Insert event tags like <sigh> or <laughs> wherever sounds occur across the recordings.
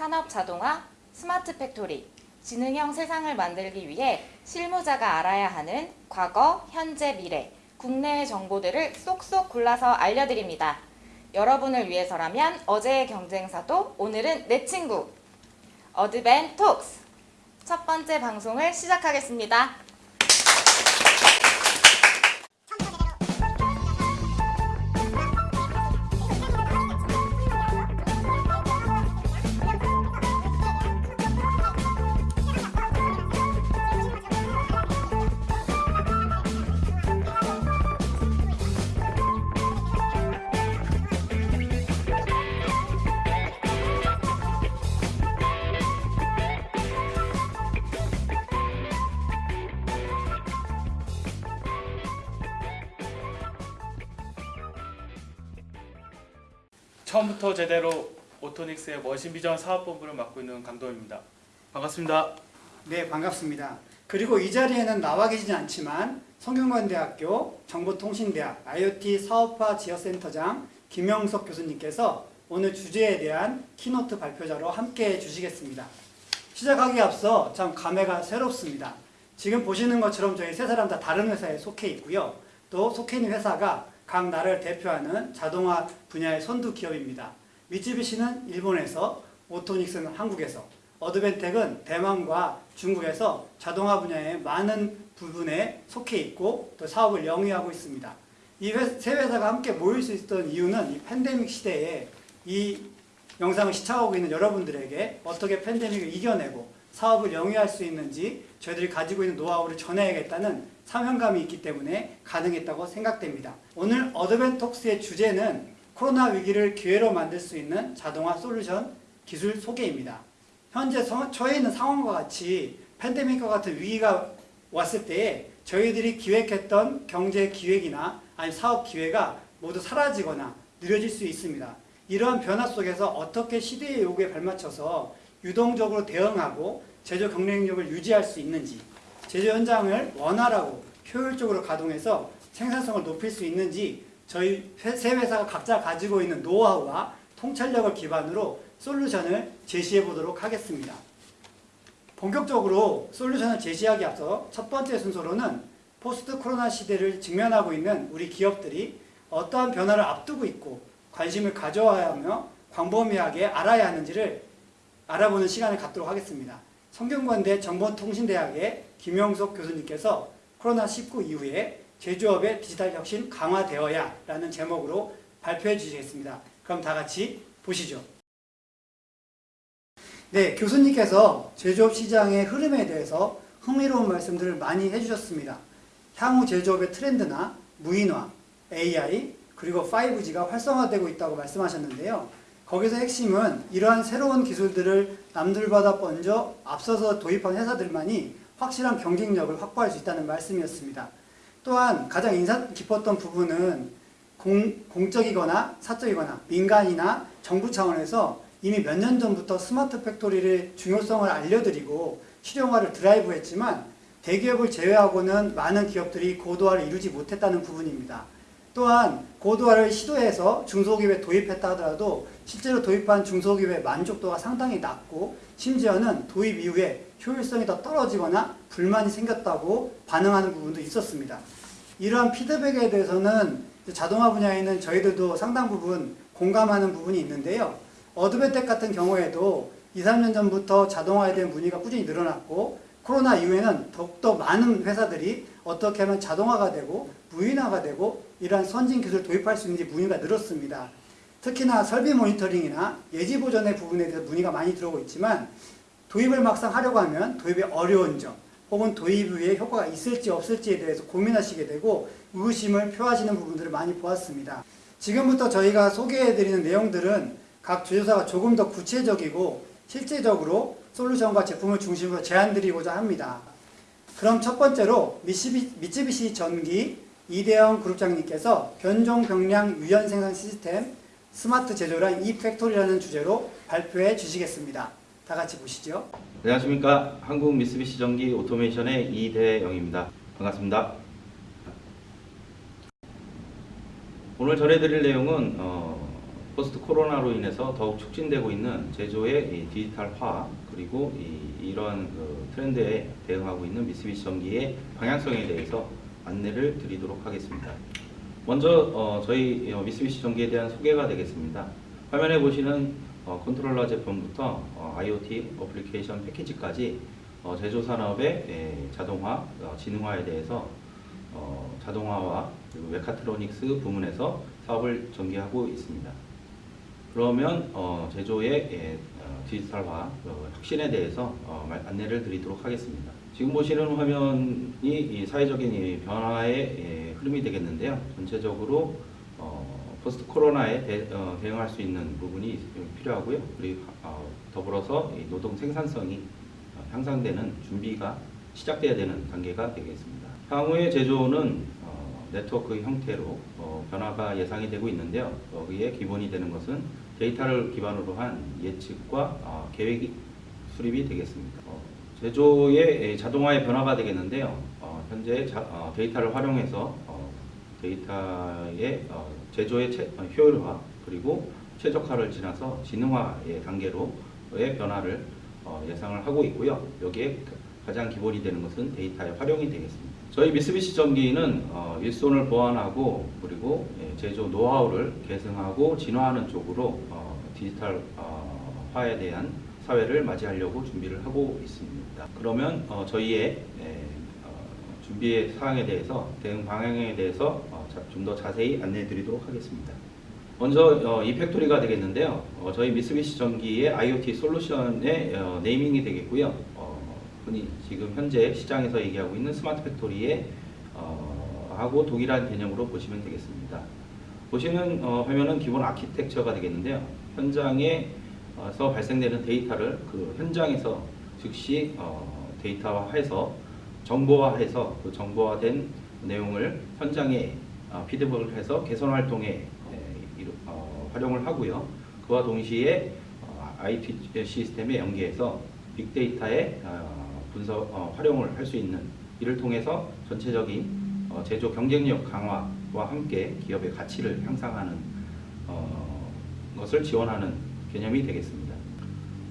산업 자동화, smart factory, 지능형 세상을 만들기 위해 실무자가 알아야 하는 과거, 현재, 미래, 국내의 정보들을 쏙쏙 골라서 알려드립니다. 여러분을 위해서라면 어제의 경쟁사도 오늘은 내 친구 어드벤 톡스 첫 번째 방송을 시작하겠습니다. 처음부터 제대로 오토닉스의 machine vision 사업본부를 맡고 있는 강도입니다. 반갑습니다. 네, 반갑습니다. 그리고 이 자리에는 나와 계시진 않지만 성균관대학교 정보통신대학 IoT 사업화 지역센터장 김영석 교수님께서 오늘 주제에 대한 keynote 발표자로 함께 해 주시겠습니다. 시작하기에 앞서 참 감회가 새롭습니다. 지금 보시는 것처럼 저희 세 사람 다 다른 회사에 속해 있고요. 또 속해 있는 회사가 각 나라를 대표하는 자동화 분야의 선두 기업입니다. 미쯔비시는 일본에서, 오토닉스는 한국에서, 어드벤텍은 대만과 중국에서 자동화 분야의 많은 부분에 속해 있고 또 사업을 영위하고 있습니다. 이 세 회사가 함께 모일 수 있었던 이유는 이 팬데믹 시대에 이 영상을 시청하고 있는 여러분들에게 어떻게 팬데믹을 이겨내고 사업을 영위할 수 있는지 저희들이 가지고 있는 노하우를 전해야겠다는 사명감이 있기 때문에 가능했다고 생각됩니다. 오늘 어드벤톡스의 주제는 코로나 위기를 기회로 만들 수 있는 자동화 솔루션 기술 소개입니다. 현재 처해 있는 상황과 같이 팬데믹과 같은 위기가 왔을 때에 저희들이 기획했던 경제 기획이나 아니 사업 기회가 모두 사라지거나 느려질 수 있습니다. 이러한 변화 속에서 어떻게 시대의 요구에 발맞춰서 유동적으로 대응하고 제조 경쟁력을 유지할 수 있는지 제조 현장을 원활하고 효율적으로 가동해서 생산성을 높일 수 있는지 저희 세 회사가 각자 가지고 있는 노하우와 통찰력을 기반으로 솔루션을 제시해 보도록 하겠습니다. 본격적으로 솔루션을 제시하기 앞서 첫 번째 순서로는 포스트 코로나 시대를 직면하고 있는 우리 기업들이 어떠한 변화를 앞두고 있고 관심을 가져야 하며 광범위하게 알아야 하는지를 알아보는 시간을 갖도록 하겠습니다. 성균관대 정보통신대학의 김영석 교수님께서 코로나19 이후에 제조업의 디지털 혁신 강화되어야 라는 제목으로 발표해 주시겠습니다. 그럼 다 같이 보시죠. 네, 교수님께서 제조업 시장의 흐름에 대해서 흥미로운 말씀들을 많이 해주셨습니다. 향후 제조업의 트렌드나 무인화, AI, 그리고 5G가 활성화되고 있다고 말씀하셨는데요. 거기서 핵심은 이러한 새로운 기술들을 남들보다 먼저 앞서서 도입한 회사들만이 확실한 경쟁력을 확보할 수 있다는 말씀이었습니다. 또한 가장 인상 깊었던 부분은 공, 공적이거나 사적이거나 민간이나 정부 차원에서 이미 몇 년 전부터 smart factory의 중요성을 알려드리고 실용화를 드라이브했지만 대기업을 제외하고는 많은 기업들이 고도화를 이루지 못했다는 부분입니다. 또한 고도화를 시도해서 중소기업에 도입했다 하더라도 실제로 도입한 중소기업의 만족도가 상당히 낮고 심지어는 도입 이후에 효율성이 더 떨어지거나 불만이 생겼다고 반응하는 부분도 있었습니다. 이러한 피드백에 대해서는 자동화 분야에는 저희들도 상당 부분 공감하는 부분이 있는데요. 어드벤텍 같은 경우에도 2, 3년 전부터 자동화에 대한 문의가 꾸준히 늘어났고 코로나 이후에는 더욱더 많은 회사들이 어떻게 하면 자동화가 되고 무인화가 되고 이러한 선진 기술을 도입할 수 있는지 문의가 늘었습니다. 특히나 설비 모니터링이나 예지 보전의 부분에 대해서 문의가 많이 들어오고 있지만 도입을 막상 하려고 하면 도입이 어려운 점 혹은 도입 후에 효과가 있을지 없을지에 대해서 고민하시게 되고 의구심을 표하시는 부분들을 많이 보았습니다. 지금부터 저희가 소개해드리는 내용들은 각 주조사가 조금 더 구체적이고 실제적으로 솔루션과 제품을 중심으로 제안드리고자 합니다. 그럼 첫 번째로 미쓰비, 미쓰비시 전기 이대영 그룹장님께서 변종 변량 유연 생산 시스템 스마트 제조란 e-Factory라는 주제로 발표해 주시겠습니다. 다 같이 보시죠. 안녕하십니까. 한국 미쓰비시 전기 오토메이션의 이대영입니다. 반갑습니다. 오늘 전해드릴 내용은 어, 포스트 코로나로 인해서 더욱 촉진되고 있는 제조의 이 디지털화 그리고 이, 이러한 그 트렌드에 대응하고 있는 미쓰비시 전기의 방향성에 대해서 안내를 드리도록 하겠습니다. 먼저 어, 저희 어, 미쓰비시 전기에 대한 소개가 되겠습니다. 화면에 보시는 어, 컨트롤러 제품부터 어, IoT application 패키지까지 어, 제조 산업의 에, 자동화, 어, 지능화에 대해서 어, 자동화와 그리고 메카트로닉스 부문에서 사업을 전개하고 있습니다. 그러면 어, 제조의 예, 어, 디지털화 어, 혁신에 대해서 어, 말- 안내를 드리도록 하겠습니다. 지금 보시는 화면이 이 사회적인 이 변화의 예, 흐름이 되겠는데요. 전체적으로 어, 포스트 코로나에 대, 어, 대응할 수 있는 부분이 필요하고요. 그리고 어, 더불어서 이 노동 생산성이 어, 향상되는 준비가 시작돼야 되는 단계가 되겠습니다. 향후의 제조는 어, 네트워크 형태로 어, 변화가 예상이 되고 있는데요. 거기에 기본이 되는 것은 데이터를 기반으로 한 예측과 어, 계획 수립이 되겠습니다. 어, 제조의 자동화의 변화가 되겠는데요. 어, 현재 자- 어, 데이터를 활용해서 어, 데이터의 어, 제조의 채- 어, 효율화 그리고 최적화를 지나서 지능화의 단계로의 변화를 어, 예상을 하고 있고요. 여기에 가장 기본이 되는 것은 데이터의 활용이 되겠습니다. 저희 미쓰비시 전기는 어, 일손을 보완하고 그리고 예, 제조 노하우를 계승하고 진화하는 쪽으로 어, 디지털화에 대한 사회를 맞이하려고 준비를 하고 있습니다. 그러면 어, 저희의 예, 어, 준비의 사항에 대해서 대응 방향에 대해서 어, 좀더 자세히 안내해 드리도록 하겠습니다. 먼저 어, e-Factory가 되겠는데요. 어, 저희 미쓰비시 전기의 IoT 솔루션의 어, naming이 되겠고요. 어, 흔히 지금 현재 시장에서 얘기하고 있는 smart factory의 어, 하고 동일한 개념으로 보시면 되겠습니다. 보시는 어, 화면은 기본 아키텍처가 되겠는데요. 현장에서 발생되는 데이터를 그 현장에서 즉시 어, 데이터화해서 정보화해서 그 정보화된 내용을 현장에 어, 피드백을 해서 개선 활동에 에, 이루- 어, 활용을 하고요. 그와 동시에 어, IT 시스템에 연계해서 빅데이터의 어, 분석 어, 활용을 할 수 있는 이를 통해서 전체적인 어, 제조 경쟁력 강화 와 함께 기업의 가치를 향상하는 어, 것을 지원하는 개념이 되겠습니다.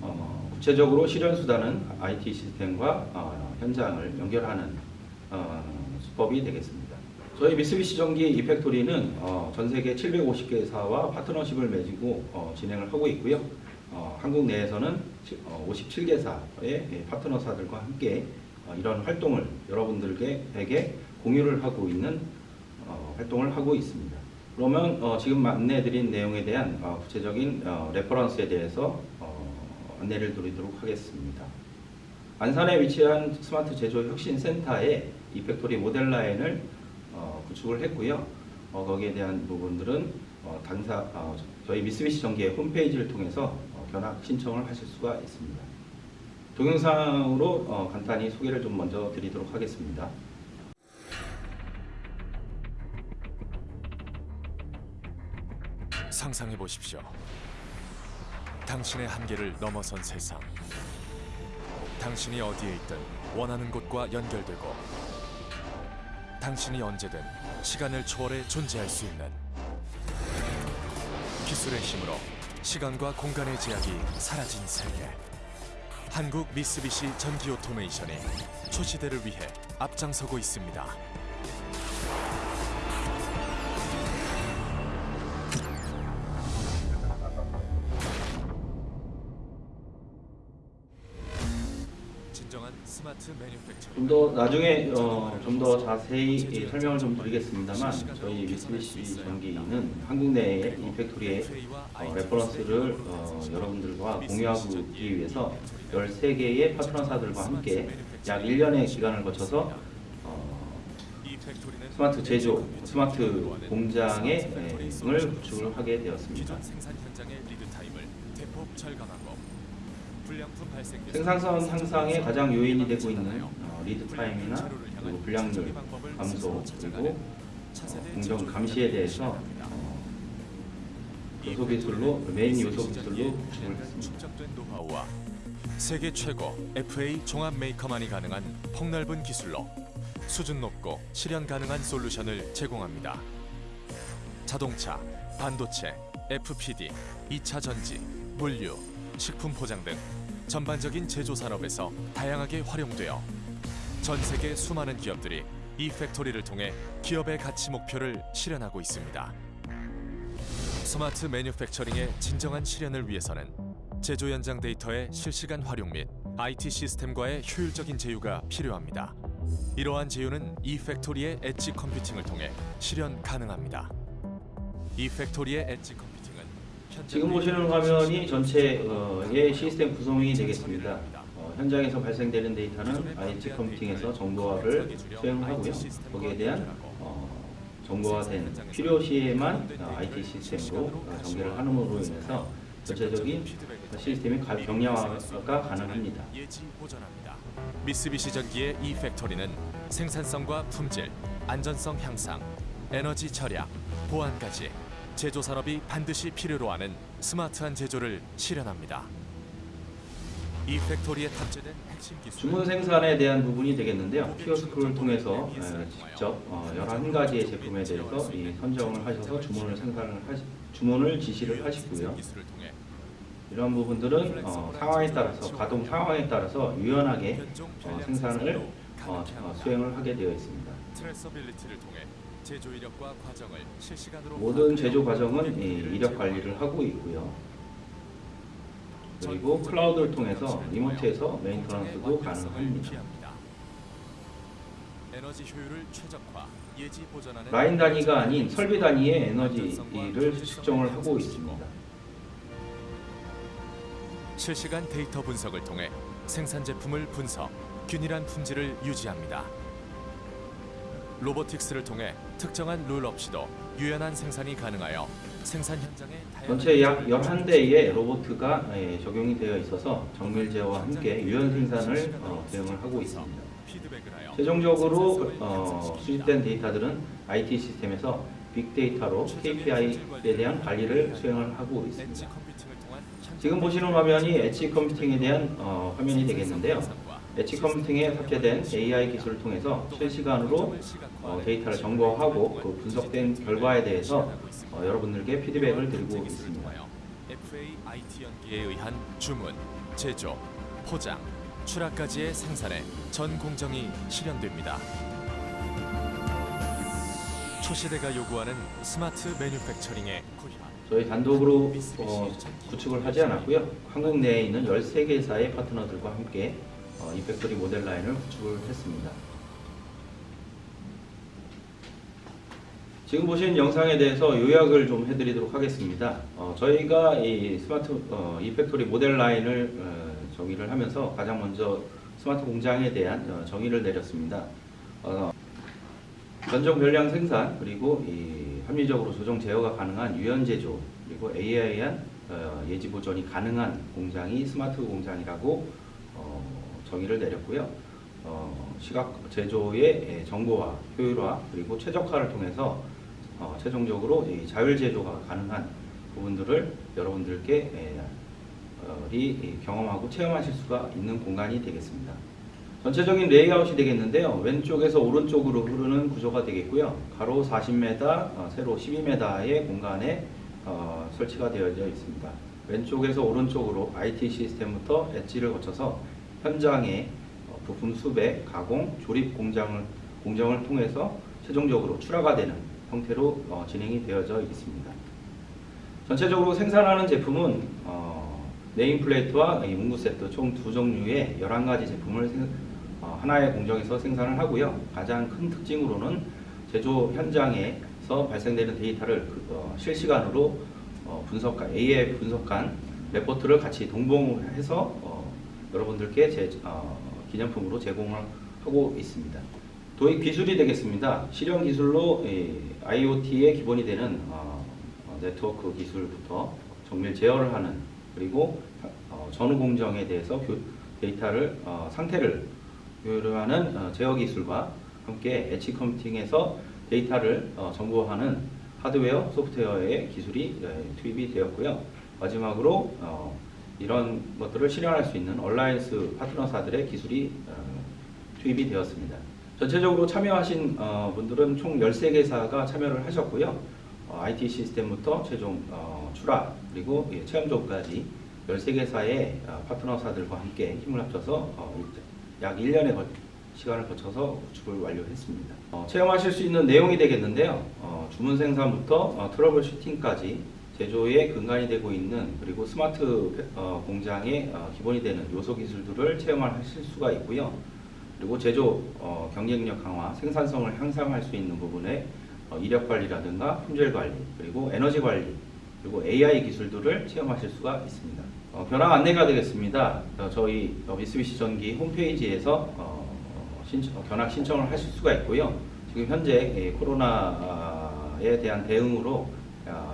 어, 구체적으로 실현 수단은 IT 시스템과 어, 현장을 연결하는 어, 수법이 되겠습니다. 저희 미쓰비시 전기 이팩토리는 어, 전 세계 750개사와 파트너십을 맺고 어, 진행을 하고 있고요. 어, 한국 내에서는 어, 57개사의 파트너사들과 함께 어, 이런 활동을 여러분들에게 공유를 하고 있는 어, 활동을 하고 있습니다. 그러면 어, 지금 안내해드린 내용에 대한 어, 구체적인 어, reference에 대해서 어, 안내를 드리도록 하겠습니다. 안산에 위치한 스마트 제조 혁신 센터에 e-Factory 모델 라인을 어, 구축을 했고요. 어, 거기에 대한 부분들은 어, 당사 어, 저희 미쓰비시 전기의 홈페이지를 통해서 어, 견학 신청을 하실 수가 있습니다. 동영상으로 어, 간단히 소개를 좀 먼저 드리도록 하겠습니다. 상상해 보십시오. 당신의 한계를 넘어선 세상. 당신이 어디에 있든 원하는 곳과 연결되고 당신이 언제든 시간을 초월해 존재할 수 있는 기술의 힘으로 시간과 공간의 제약이 사라진 세계. 한국 미쓰비시 전기 오토메이션이 초시대를 위해 앞장서고 있습니다. 좀더 나중에 어, 좀 더 자세히 이 설명을 좀 드리겠습니다만 저희 미쓰비시 전기는 한국 내의 e-Factory의 어, reference를 어, 여러분들과 공유하기 위해서 13개의 파트너사들과 함께 약 1년의 기간을 거쳐서 어, 스마트 제조, 스마트 공장의 을 구축을 하게 되었습니다. 생산 생산성 향상에 가장 요인이 되고 있는 어, lead time이나 그리고 불량률 감소 그리고 어, 공정 감시에 대해서 어, 요소 기술로 메인 요소 기술로. 축적된 노하우와 세계 최고 FA 종합 메이커만이 가능한 폭넓은 기술로 수준 높고 실현 가능한 솔루션을 제공합니다. 자동차, 반도체, FPD, 2차 전지, 물류, 식품 포장 등 전반적인 제조 산업에서 다양하게 활용되어 전 세계 수많은 기업들이 e-Factory를 통해 기업의 가치 목표를 실현하고 있습니다. smart manufacturing의 진정한 실현을 위해서는 제조 현장 데이터의 실시간 활용 및 IT 시스템과의 효율적인 제휴가 필요합니다. 이러한 제휴는 e-Factory의 edge computing을 통해 실현 가능합니다. e-Factory의 edge computing은 현장 지금 보시는 화면이 전체의 시스템 구성이 되겠습니다. 어, 현장에서 발생되는 데이터는 IT 컴퓨팅에서 정보화를 수행하고요. 거기에 대한 어, 정보화된 필요시에만 어, IT 시스템으로 어, 전개를 함으로 인해서 전체적인 시스템의 가- 경량화가 가능합니다. 미쓰비시 전기의 이 팩토리는 생산성과 품질, 안전성 향상, 에너지 절약, 보안까지 제조 산업이 반드시 필요로 하는 스마트한 제조를 실현합니다. e-Factory에 탑재된 핵심 기술 주문 생산에 대한 부분이 되겠는데요. 키오스크를 통해서 에, 직접 어, 11가지의 제품에 대해서 이 선정을 하셔서 주문을 생산을 하시, 주문을 지시를 하시고요. 이러한 부분들은 어, 상황에 따라서 가동 상황에 따라서 유연하게 어, 생산을 어, 어. 수행을 하게 되어 있습니다. 제조 이력과 과정을 실시간으로 모든 제조 과정은 이 이력 관리를 하고 있고요. 그리고 클라우드를 통해서 리모트에서 메인터넌스도 가능합니다. 에너지 효율을 최적화, 예지 보전하는 라인 단위가 아닌 설비 단위의 에너지를 측정을 하고 있습니다. 실시간 데이터 분석을 통해 생산 제품을 분석, 균일한 품질을 유지합니다. 로보틱스를 통해 특정한 룰 없이도 유연한 생산이 가능하여 생산 다양한 전체 약 요소를 11대의 로보트가 예, 적용이 되어 있어서 정밀 제어와 함께 유연 생산을 어, 대응을 하고 있습니다. 최종적으로 어, 수집된 데이터들은 IT 시스템에서 빅데이터로 KPI에 대한 관리를 수행을 하고 있습니다. 지금 보시는 화면이 엣지 컴퓨팅에 대한 어, 화면이 되겠는데요. 엣지 컴퓨팅에 탑재된 AI 기술을 통해서 실시간으로 어, 데이터를 정보화하고 그 분석된 결과에 대해서 어, 여러분들께 피드백을 드리고 있습니다. FA IT 연기에 의한 주문, 제조, 포장, 출하까지의 생산에 전 공정이 실현됩니다. 초시대가 요구하는 smart manufacturing의. 저희 단독으로 어, 구축을 하지 않았고요. 한국 내에 있는 13개사의 파트너들과 함께 어, e-Factory 모델 라인을 구축을 했습니다. 지금 보신 영상에 대해서 요약을 좀 해드리도록 하겠습니다. 어, 저희가 이 스마트 어, e-Factory 모델 라인을 어, 정의를 하면서 가장 먼저 스마트 공장에 대한 어, 정의를 내렸습니다. 어, 전정 변량 생산 그리고 이 합리적으로 조정 제어가 가능한 유연 제조 그리고 어, 예지 보존이 가능한 공장이 스마트 공장이라고 어, 정의를 내렸고요. 어, 시각 제조의 예, 정보화, 효율화 그리고 최적화를 통해서 어, 최종적으로 이 자율 제조가 가능한 부분들을 여러분들께 예, 어, 이 경험하고 체험하실 수가 있는 공간이 되겠습니다. 전체적인 레이아웃이 되겠는데요. 왼쪽에서 오른쪽으로 흐르는 구조가 되겠고요. 가로 40m, 어, 세로 12m의 공간에 어, 설치가 되어져 있습니다. 왼쪽에서 오른쪽으로 IT 시스템부터 엣지를 거쳐서 현장의 어, 부품 수배, 가공, 조립 공장을, 공정을 통해서 최종적으로 출하가 되는 형태로 어, 진행이 되어져 있습니다. 전체적으로 생산하는 제품은 어, nameplate와 이 문구 세트 총 두 종류의 11가지 제품을 생- 어, 하나의 공정에서 생산을 하고요. 가장 큰 특징으로는 제조 현장에서 발생되는 데이터를 그, 어, 실시간으로 어, 분석한 AI 분석한 레포트를 같이 동봉해서 어, 여러분들께 제, 어, 기념품으로 제공을 하고 있습니다. 도입 기술이 되겠습니다. 실현 기술로 IoT의 기본이 되는 어, 어, 네트워크 기술부터 정밀 제어를 하는 그리고 어, 전후 공정에 대해서 교- 데이터를 어, 상태를 교류하는 어, 제어 기술과 함께 edge computing에서 데이터를 어, 정보하는 하드웨어, 소프트웨어의 기술이 예, 투입이 되었고요. 마지막으로 어, 이런 것들을 실현할 수 있는 alliance 파트너사들의 기술이 어, 투입이 되었습니다. 전체적으로 참여하신 어, 분들은 총 13개사가 참여를 하셨고요. 어, IT 시스템부터 최종 어, 어, 출하 그리고 예, 체험 조업까지 13개사의 어, 파트너사들과 함께 힘을 합쳐서 어, 약 1년의 거- 시간을 거쳐서 구축을 완료했습니다. 어, 체험하실 수 있는 내용이 되겠는데요. 어, 주문 생산부터 어, troubleshooting까지 제조의 근간이 되고 있는 그리고 스마트 페- 어, 공장의 어, 기본이 되는 요소 기술들을 체험하실 수가 있고요. 그리고 제조 어, 경쟁력 강화, 생산성을 향상할 수 있는 부분에 어, 이력 관리라든가 품질 관리, 그리고 에너지 관리, 그리고 AI 기술들을 체험하실 수가 있습니다. 어, 변화 안내가 되겠습니다. 어, 저희 어, 미쓰비시 전기 홈페이지에서 견학 신청을 하실 수가 있고요. 지금 현재 예, 코로나에 대한 대응으로 아,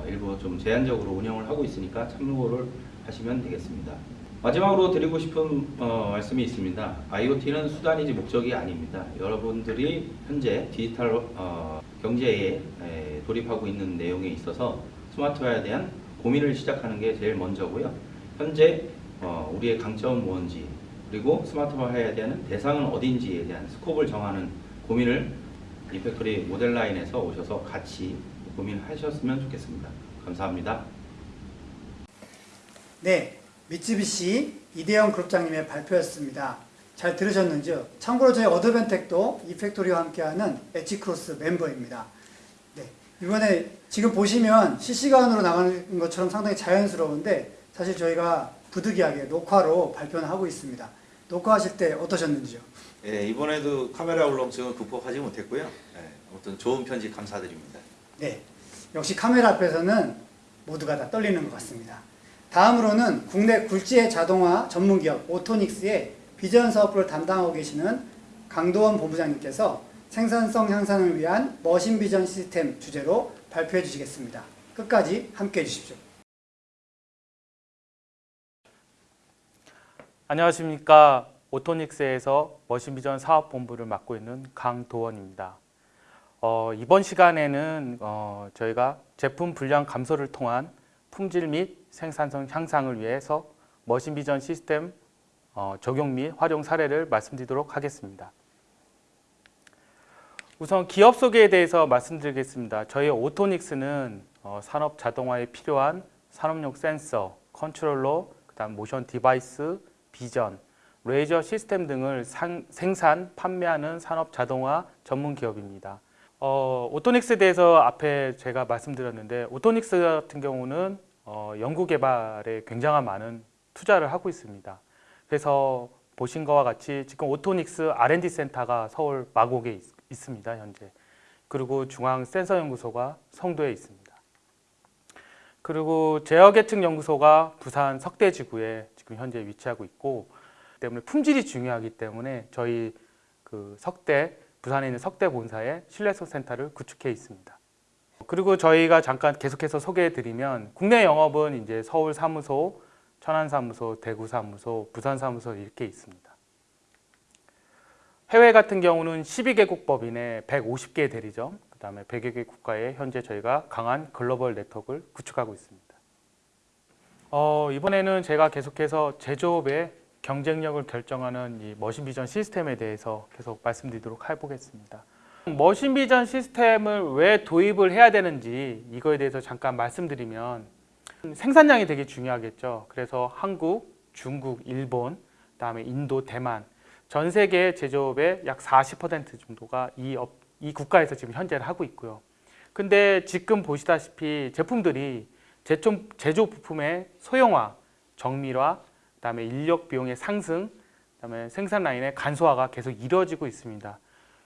일부 좀 제한적으로 운영을 하고 있으니까 참고를 하시면 되겠습니다. 마지막으로 드리고 싶은 어, 말씀이 있습니다. IoT는 수단이지 목적이 아닙니다. 여러분들이 현재 디지털 어, 경제에 에, 돌입하고 있는 내용에 있어서 스마트화에 대한 고민을 시작하는 게 제일 먼저고요. 현재 어, 우리의 강점은 무엇인지 그리고 스마트화해야 되는 대상은 어딘지에 대한 scope을 정하는 고민을 e-Factory 모델 라인에서 오셔서 같이 고민하셨으면 좋겠습니다. 감사합니다. 네, 미쯔비시 이대영 그룹장님의 발표였습니다. 잘 들으셨는지요? 참고로 저희 어드밴텍도 e-Factory와 함께하는 Edgecross 멤버입니다. 네, 이번에 지금 보시면 실시간으로 나가는 것처럼 상당히 자연스러운데 사실 저희가 부득이하게 녹화로 발표는 하고 있습니다. 녹화하실 때 어떠셨는지요? 예, 이번에도 카메라 울렁증을 극복하지 못했고요. 예, 아무튼 좋은 편지 감사드립니다. 네, 역시 카메라 앞에서는 모두가 다 떨리는 것 같습니다. 다음으로는 국내 굴지의 자동화 전문기업 오토닉스의 비전 사업부를 담당하고 계시는 강도원 본부장님께서 생산성 향상을 위한 머신 비전 시스템 주제로 발표해 주시겠습니다. 끝까지 함께 해 주십시오. 안녕하십니까. 오토닉스에서 머신 비전 사업본부를 맡고 있는 강도원입니다. 어, 이번 시간에는 어, 저희가 제품 분량 감소를 통한 품질 및 생산성 향상을 위해서 machine vision 시스템 어, 적용 및 활용 사례를 말씀드리도록 하겠습니다. 우선 기업 소개에 대해서 말씀드리겠습니다. 저희 오토닉스는 어, 산업 자동화에 필요한 산업용 센서, 컨트롤러, 그다음 motion device, vision, 레이저 시스템 등을 상- 생산, 판매하는 산업 자동화 전문 기업입니다. 어, 오토닉스에 대해서 앞에 제가 말씀드렸는데 오토닉스 같은 경우는 어, 연구 개발에 굉장한 많은 투자를 하고 있습니다. 그래서 보신 것과 같이 지금 오토닉스 R&D 센터가 서울 마곡에 있, 있습니다. 현재. 그리고 중앙 센서 연구소가 송도에 있습니다. 그리고 제어 계층 연구소가 부산 석대지구에 지금 현재 위치하고 있고 때문에 품질이 중요하기 때문에 저희 그 석대 부산에 있는 석대 본사에 신뢰성 센터를 구축해 있습니다. 그리고 저희가 잠깐 계속해서 소개해 드리면 국내 영업은 이제 서울 사무소, 천안 사무소, 대구 사무소, 부산 사무소 이렇게 있습니다. 해외 같은 경우는 12개국 법인에 150개 대리점, 그 다음에 100여 개 국가에 현재 저희가 강한 글로벌 네트워크를 구축하고 있습니다. 어, 이번에는 제가 계속해서 제조업의 경쟁력을 결정하는 이 머신 비전 시스템에 대해서 계속 말씀드리도록 해보겠습니다. 머신 비전 시스템을 왜 도입을 해야 되는지 이거에 대해서 잠깐 말씀드리면 생산량이 되게 중요하겠죠. 그래서 한국, 중국, 일본, 그다음에 인도, 대만 전 세계 제조업의 약 40% 정도가 이, 업, 이 국가에서 지금 현재를 하고 있고요. 근데 지금 보시다시피 제품들이 제조, 제조 부품의 소형화, 정밀화, 그다음에 인력 비용의 상승, 그다음에 생산 라인의 간소화가 계속 이루어지고 있습니다.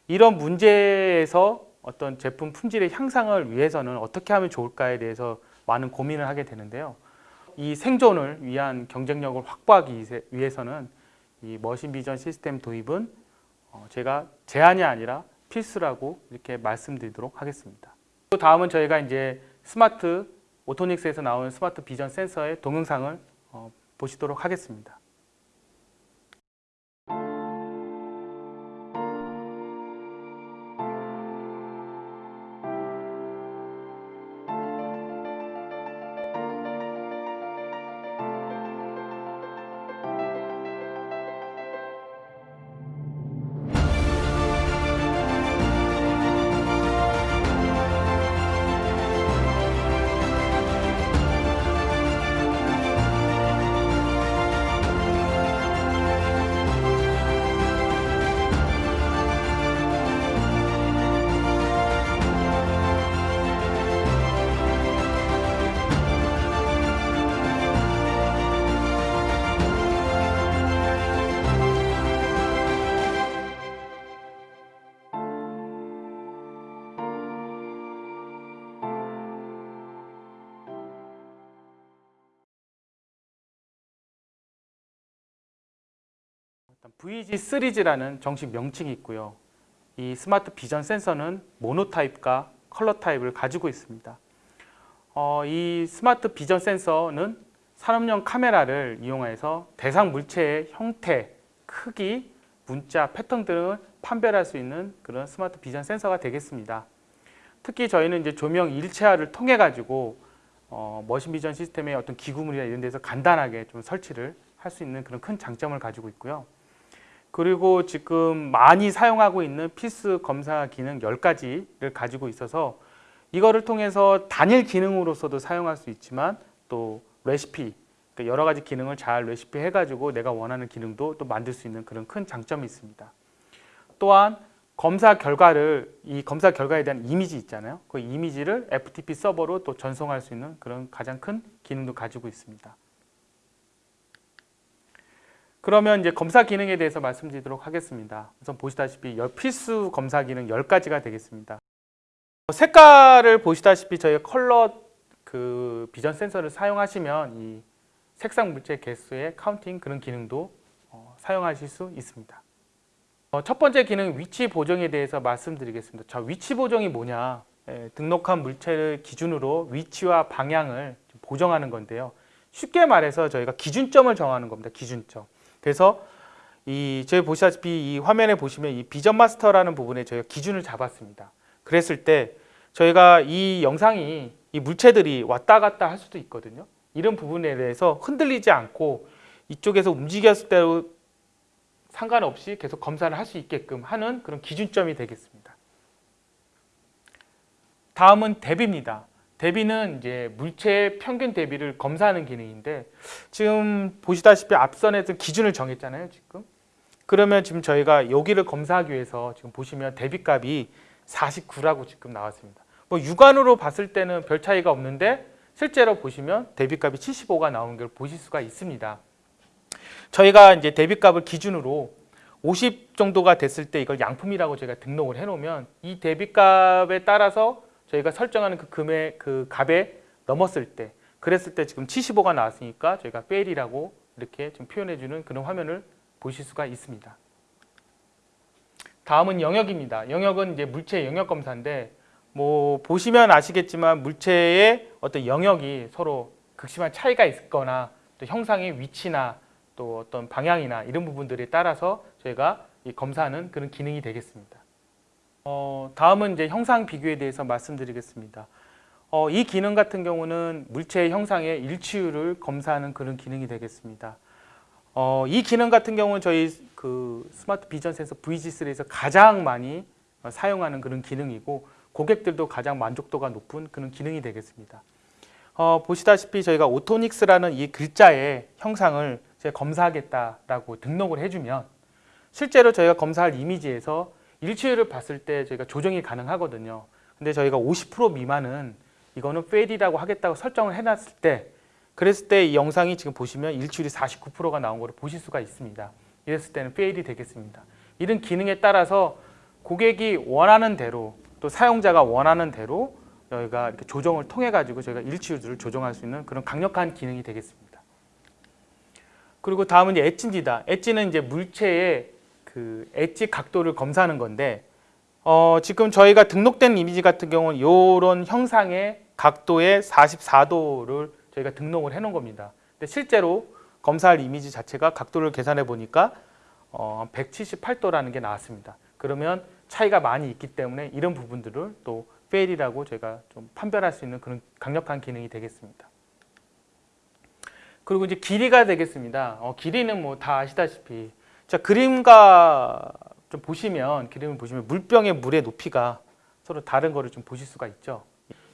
이런 문제에서 어떤 제품 품질의 향상을 위해서는 어떻게 하면 좋을까에 대해서 많은 고민을 하게 되는데요. 이 생존을 위한 경쟁력을 확보하기 위해서는 이 머신 비전 시스템 도입은 어, 제가 제한이 아니라 필수라고 이렇게 말씀드리도록 하겠습니다. 또 다음은 저희가 이제 스마트 오토닉스에서 나오는 스마트 비전 센서의 동영상을 어, 보시도록 하겠습니다. VG 시리즈라는 정식 명칭이 있고요. 이 스마트 비전 센서는 모노 타입과 컬러 타입을 가지고 있습니다. 어, 이 스마트 비전 센서는 산업용 카메라를 이용해서 대상 물체의 형태, 크기, 문자, 패턴 등을 판별할 수 있는 그런 스마트 비전 센서가 되겠습니다. 특히 저희는 이제 조명 일체화를 통해 가지고 어, machine vision 시스템의 어떤 기구물이나 이런 데서 간단하게 좀 설치를 할 수 있는 그런 큰 장점을 가지고 있고요. 그리고 지금 많이 사용하고 있는 필수 검사 기능 10가지를 가지고 있어서 이거를 통해서 단일 기능으로서도 사용할 수 있지만 또 레시피 그러니까 여러 가지 기능을 잘 레시피 해가지고 내가 원하는 기능도 또 만들 수 있는 그런 큰 장점이 있습니다. 또한 검사 결과를 이 검사 결과에 대한 이미지 있잖아요. 그 이미지를 FTP 서버로 또 전송할 수 있는 그런 가장 큰 기능도 가지고 있습니다. 그러면 이제 검사 기능에 대해서 말씀드리도록 하겠습니다. 우선 보시다시피 열- 필수 검사 기능 10가지가 되겠습니다. 색깔을 보시다시피 저희 컬러 그 비전 센서를 사용하시면 이 색상 물체 개수의 counting 그런 기능도 어, 사용하실 수 있습니다. 어, 첫 번째 기능 위치 보정에 대해서 말씀드리겠습니다. 자, 위치 보정이 뭐냐? 예, 등록한 물체를 기준으로 위치와 방향을 좀 보정하는 건데요. 쉽게 말해서 저희가 기준점을 정하는 겁니다. 기준점. 그래서 이 저희 보시다시피 이 화면에 보시면 이 비전 마스터라는 부분에 저희가 기준을 잡았습니다. 그랬을 때 저희가 이 영상이 이 물체들이 왔다 갔다 할 수도 있거든요. 이런 부분에 대해서 흔들리지 않고 이쪽에서 움직였을 때도 상관없이 계속 검사를 할 수 있게끔 하는 그런 기준점이 되겠습니다. 다음은 대비입니다. 대비는 이제 물체의 평균 대비를 검사하는 기능인데 지금 보시다시피 앞선에서 기준을 정했잖아요. 지금 그러면 지금 저희가 여기를 검사하기 위해서 지금 보시면 대비값이 49라고 지금 나왔습니다. 뭐 육안으로 봤을 때는 별 차이가 없는데 실제로 보시면 대비값이 75가 나오는 걸 보실 수가 있습니다. 저희가 이제 대비값을 기준으로 50 정도가 됐을 때 이걸 양품이라고 저희가 등록을 해놓으면 이 대비값에 따라서 저희가 설정하는 그 금액 그 값에 넘었을 때 그랬을 때 지금 75가 나왔으니까 저희가 페일이라고 이렇게 좀 표현해주는 그런 화면을 보실 수가 있습니다. 다음은 영역입니다. 영역은 이제 물체 영역 검사인데 뭐 보시면 아시겠지만 물체의 어떤 영역이 서로 극심한 차이가 있거나 또 형상의 위치나 또 어떤 방향이나 이런 부분들에 따라서 저희가 이 검사하는 그런 기능이 되겠습니다. 어, 다음은 이제 형상 비교에 대해서 말씀드리겠습니다. 어, 이 기능 같은 경우는 물체의 형상의 일치율을 검사하는 그런 기능이 되겠습니다. 어, 이 기능 같은 경우는 저희 그 스마트 비전 센서 VG3에서 가장 많이 어, 사용하는 그런 기능이고 고객들도 가장 만족도가 높은 그런 기능이 되겠습니다. 어, 보시다시피 저희가 오토닉스라는 이 글자의 형상을 검사하겠다라고 등록을 해주면 실제로 저희가 검사할 이미지에서 일치율을 봤을 때 저희가 조정이 가능하거든요. 근데 저희가 50% 미만은 이거는 fail이라고 하겠다고 설정을 해놨을 때 그랬을 때 이 영상이 지금 보시면 일치율이 49%가 나온 걸 보실 수가 있습니다. 이랬을 때는 fail이 되겠습니다. 이런 기능에 따라서 고객이 원하는 대로 또 사용자가 원하는 대로 저희가 이렇게 조정을 통해 가지고 저희가 일치율을 조정할 수 있는 그런 강력한 기능이 되겠습니다. 그리고 다음은 이제 edge입니다. 엣지는 이제 물체의 그 엣지 각도를 검사하는 건데 어, 지금 저희가 등록된 이미지 같은 경우는 이런 형상의 각도의 44도를 저희가 등록을 해놓은 겁니다. 근데 실제로 검사할 이미지 자체가 각도를 계산해 보니까 어, 178도라는 게 나왔습니다. 그러면 차이가 많이 있기 때문에 이런 부분들을 또 fail이라고 저희가 좀 판별할 수 있는 그런 강력한 기능이 되겠습니다. 그리고 이제 길이가 되겠습니다. 어, 길이는 뭐 다 아시다시피 자 그림과 좀 보시면 그림을 보시면 물병의 물의 높이가 서로 다른 거를 좀 보실 수가 있죠.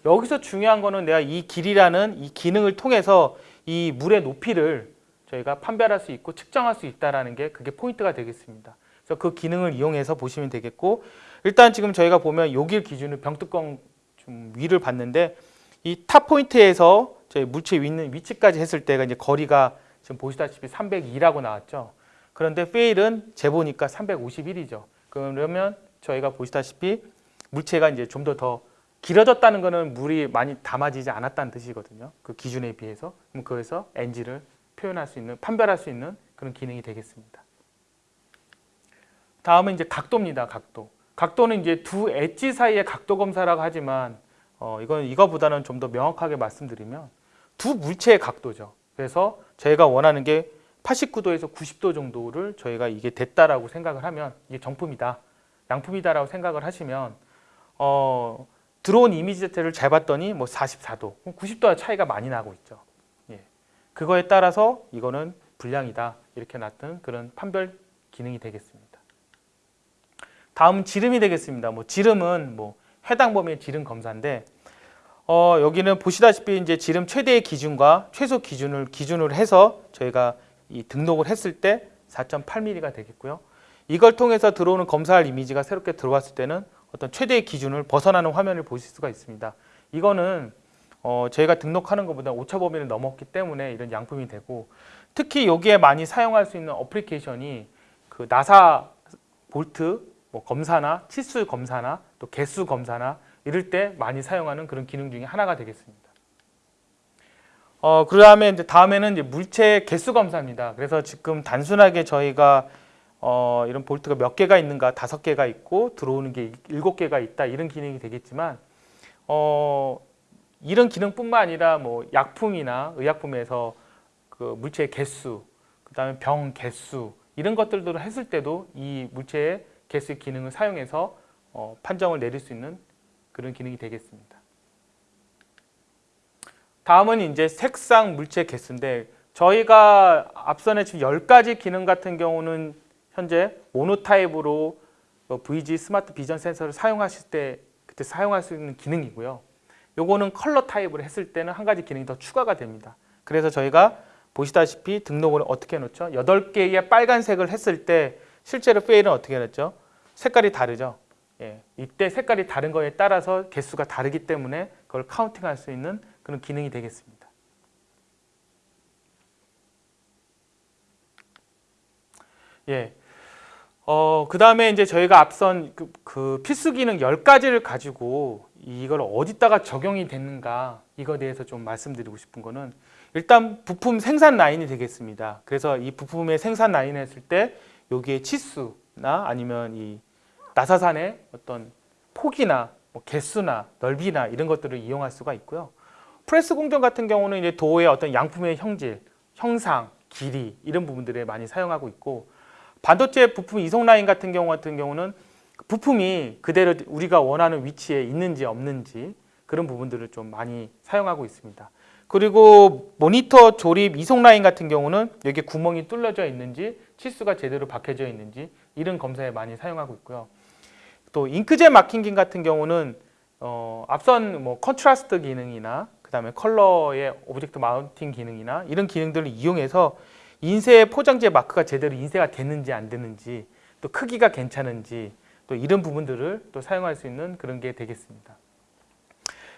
여기서 중요한 거는 내가 이 길이라는 이 기능을 통해서 이 물의 높이를 저희가 판별할 수 있고 측정할 수 있다라는 게 그게 포인트가 되겠습니다. 그래서 그 기능을 이용해서 보시면 되겠고 일단 지금 저희가 보면 여기를 기준으로 병뚜껑 좀 위를 봤는데 이 top point에서 저희 물체 위 있는 위치까지 했을 때가 이제 거리가 지금 보시다시피 302라고 나왔죠. 그런데 fail은 재보니까 351이죠. 그러면 저희가 보시다시피 물체가 이제 좀더더 길어졌다는 것은 물이 많이 담아지지 않았다는 뜻이거든요. 그 기준에 비해서. 그럼 거기서 NG를 표현할 수 있는, 판별할 수 있는 그런 기능이 되겠습니다. 다음은 이제 각도입니다. 각도. 각도는 이제 두 엣지 사이의 각도 검사라고 하지만 어, 이건 이거보다는 좀 더 명확하게 말씀드리면 두 물체의 각도죠. 그래서 저희가 원하는 게 89도에서 90도 정도를 저희가 이게 됐다라고 생각을 하면 이게 정품이다, 양품이다라고 생각을 하시면 어, 들어온 이미지 자체를 잘 봤더니 뭐 44도, 90도와 차이가 많이 나고 있죠. 예. 그거에 따라서 이거는 불량이다 이렇게 나타는 그런 판별 기능이 되겠습니다. 다음 지름이 되겠습니다. 뭐 지름은 뭐 해당 범위의 지름 검사인데 어, 여기는 보시다시피 이제 지름 최대의 기준과 최소 기준을 기준으로 해서 저희가 이 등록을 했을 때 4.8mm가 되겠고요. 이걸 통해서 들어오는 검사할 이미지가 새롭게 들어왔을 때는 어떤 최대의 기준을 벗어나는 화면을 보실 수가 있습니다. 이거는 어, 저희가 등록하는 것보다 오차 범위를 넘었기 때문에 이런 양품이 되고 특히 여기에 많이 사용할 수 있는 어플리케이션이 그 나사 볼트 뭐 검사나 치수 검사나 또 개수 검사나 이럴 때 많이 사용하는 그런 기능 중에 하나가 되겠습니다. 어, 그 다음에 이제 다음에는 이제 물체 개수 검사입니다. 그래서 지금 단순하게 저희가 어, 이런 볼트가 몇 개가 있는가 다섯 개가 있고 들어오는 게 일곱 개가 있다 이런 기능이 되겠지만 어, 이런 기능뿐만 아니라 뭐 약품이나 의약품에서 그 물체의 개수, 그 다음에 병 개수 이런 것들도 했을 때도 이 물체의 개수 기능을 사용해서 어, 판정을 내릴 수 있는 그런 기능이 되겠습니다. 다음은 이제 색상 물체 개수인데 저희가 앞선에 지금 10가지 기능 같은 경우는 현재 모노타입으로 어, VG 스마트 비전 센서를 사용하실 때 그때 사용할 수 있는 기능이고요. 요거는 컬러 타입으로 했을 때는 한 가지 기능이 더 추가가 됩니다. 그래서 저희가 보시다시피 등록을 어떻게 놓죠? 8개의 빨간색을 했을 때 실제로 페일은 어떻게 냈죠? 색깔이 다르죠. 예, 이때 색깔이 다른 거에 따라서 개수가 다르기 때문에 그걸 카운팅할 수 있는 그런 기능이 되겠습니다. 예. 어, 그 다음에 이제 저희가 앞선 그, 그 필수 기능 10가지를 가지고 이걸 어디다가 적용이 되는가 이거에 대해서 좀 말씀드리고 싶은 거는 일단 부품 생산 라인이 되겠습니다. 그래서 이 부품의 생산 라인을 했을 때 여기에 치수나 아니면 이 나사산의 어떤 폭이나 뭐 개수나 넓이나 이런 것들을 이용할 수가 있고요. 프레스 공정 같은 경우는 이제 도의 어떤 양품의 형질, 형상, 길이 이런 부분들을 많이 사용하고 있고 반도체 부품 이송 라인 같은 경우 같은 경우는 부품이 그대로 우리가 원하는 위치에 있는지 없는지 그런 부분들을 좀 많이 사용하고 있습니다. 그리고 모니터 조립 이송 라인 같은 경우는 여기 구멍이 뚫려져 있는지 치수가 제대로 박혀져 있는지 이런 검사에 많이 사용하고 있고요. 또 잉크젯 marking 기 같은 경우는 어, 앞선 뭐 contrast 기능이나 그다음에 컬러의 object counting 기능이나 이런 기능들을 이용해서 인쇄 포장재 마크가 제대로 인쇄가 됐는지 안 됐는지 또 크기가 괜찮은지 또 이런 부분들을 또 사용할 수 있는 그런 게 되겠습니다.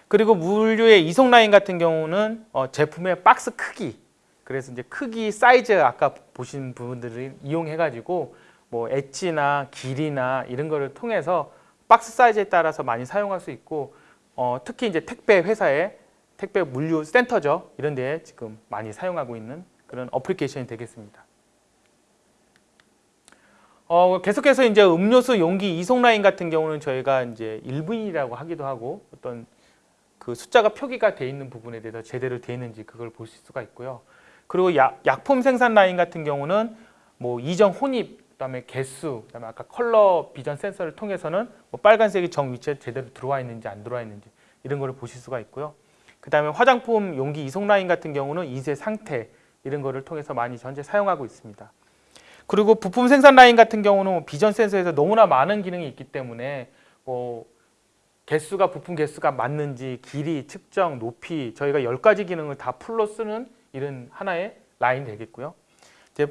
그리고 물류의 이송 라인 같은 경우는 어, 제품의 박스 크기 그래서 이제 크기 사이즈 아까 보신 부분들을 이용해 가지고 뭐 엣지나 길이나 이런 거를 통해서 박스 사이즈에 따라서 많이 사용할 수 있고 어, 특히 이제 택배 회사의 택배 물류 센터죠 이런 데에 지금 많이 사용하고 있는 그런 어플리케이션이 되겠습니다. 어, 계속해서 이제 음료수 용기 이송 라인 같은 경우는 저희가 이제 1분이라고 하기도 하고 어떤 그 숫자가 표기가 돼 있는 부분에 대해서 제대로 돼 있는지 그걸 보실 수가 있고요. 그리고 약, 약품 생산 라인 같은 경우는 뭐 이종 혼입, 그다음에 개수, 그다음에 아까 컬러 비전 센서를 통해서는 뭐 빨간색이 정 위치에 제대로 들어와 있는지 안 들어와 있는지 이런 거를 보실 수가 있고요. 그 다음에 화장품 용기 이송 라인 같은 경우는 인쇄 상태 이런 거를 통해서 많이 현재 사용하고 있습니다. 그리고 부품 생산 라인 같은 경우는 뭐 비전 센서에서 너무나 많은 기능이 있기 때문에 뭐 개수가 부품 개수가 맞는지 길이, 측정, 높이 저희가 10가지 기능을 다 full로 쓰는 이런 하나의 라인 되겠고요. 이제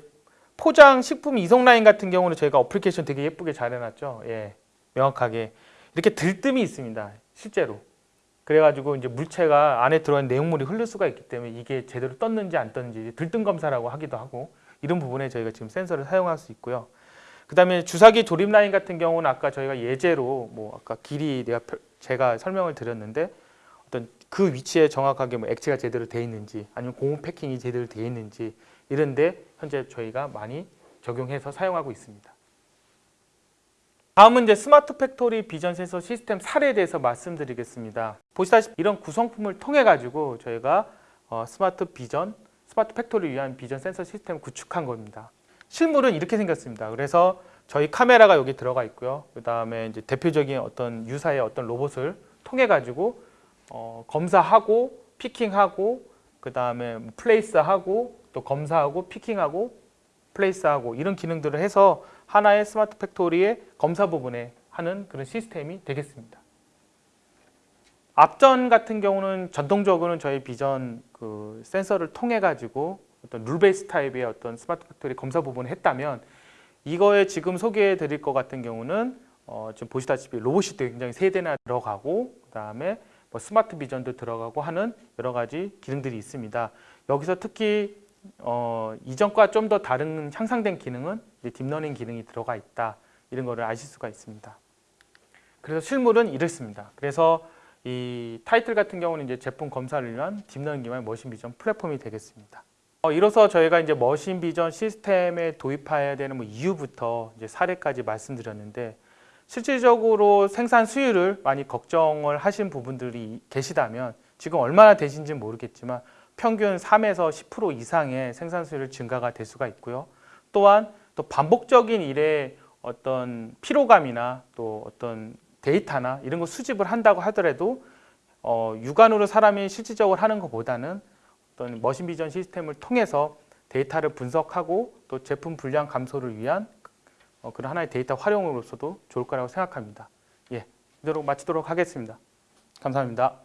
포장 식품 이송 라인 같은 경우는 저희가 어플리케이션 되게 예쁘게 잘 해놨죠. 예, 명확하게 이렇게 들뜸이 있습니다. 실제로. 그래가지고 이제 물체가 안에 들어간 내용물이 흐를 수가 있기 때문에 이게 제대로 떴는지 안 떴는지 들뜸 검사라고 하기도 하고 이런 부분에 저희가 지금 센서를 사용할 수 있고요. 그 다음에 주사기 조립 라인 같은 경우는 아까 저희가 예제로 뭐 아까 길이 내가 펴- 제가 설명을 드렸는데 어떤 그 위치에 정확하게 뭐 액체가 제대로 돼 있는지 아니면 고무 패킹이 제대로 돼 있는지 이런데 현재 저희가 많이 적용해서 사용하고 있습니다. 다음은 이제 smart factory 비전 센서 시스템 사례에 대해서 말씀드리겠습니다. 보시다시피 이런 구성품을 통해 가지고 저희가 어, smart vision, smart factory를 위한 비전 센서 시스템을 구축한 겁니다. 실물은 이렇게 생겼습니다. 그래서 저희 카메라가 여기 들어가 있고요. 그 다음에 이제 대표적인 어떤 유사의 어떤 로봇을 통해 가지고 어, 검사하고 picking하고 그 다음에 place하고 또 검사하고 picking하고 place하고 이런 기능들을 해서 하나의 smart factory의 검사 부분에 하는 그런 시스템이 되겠습니다. 앞전 같은 경우는 전통적으로는 저희 비전 그 센서를 통해 가지고 어떤 rule base 타입의 어떤 smart factory 검사 부분을 했다면 이거에 지금 소개해 드릴 것 같은 경우는 어, 지금 보시다시피 로봇이 굉장히 세 대나 들어가고 그다음에 뭐 smart vision도 들어가고 하는 여러 가지 기능들이 있습니다. 여기서 특히 어, 이전과 좀 더 다른 향상된 기능은 deep learning 기능이 들어가 있다 이런 거를 아실 수가 있습니다. 그래서 실물은 이렇습니다. 그래서 이 타이틀 같은 경우는 이제 제품 검사를 위한 deep learning 기반 machine vision 플랫폼이 되겠습니다. 어, 이로써 저희가 이제 machine vision 시스템에 도입해야 되는 뭐 이유부터 이제 사례까지 말씀드렸는데 실질적으로 생산 수율을 많이 걱정을 하신 부분들이 계시다면 지금 얼마나 되신지 는 모르겠지만 평균 3에서 10% 이상의 생산 수율 증가가 될 수가 있고요. 또한 또 반복적인 일에 어떤 피로감이나 또 어떤 데이터나 이런 거 수집을 한다고 하더라도 어, 육안으로 사람이 실질적으로 하는 것보다는 어떤 머신 비전 시스템을 통해서 데이터를 분석하고 또 제품 분량 감소를 위한 어, 그런 하나의 데이터 활용으로서도 좋을 거라고 생각합니다. 예, 이대로 마치도록 하겠습니다. 감사합니다.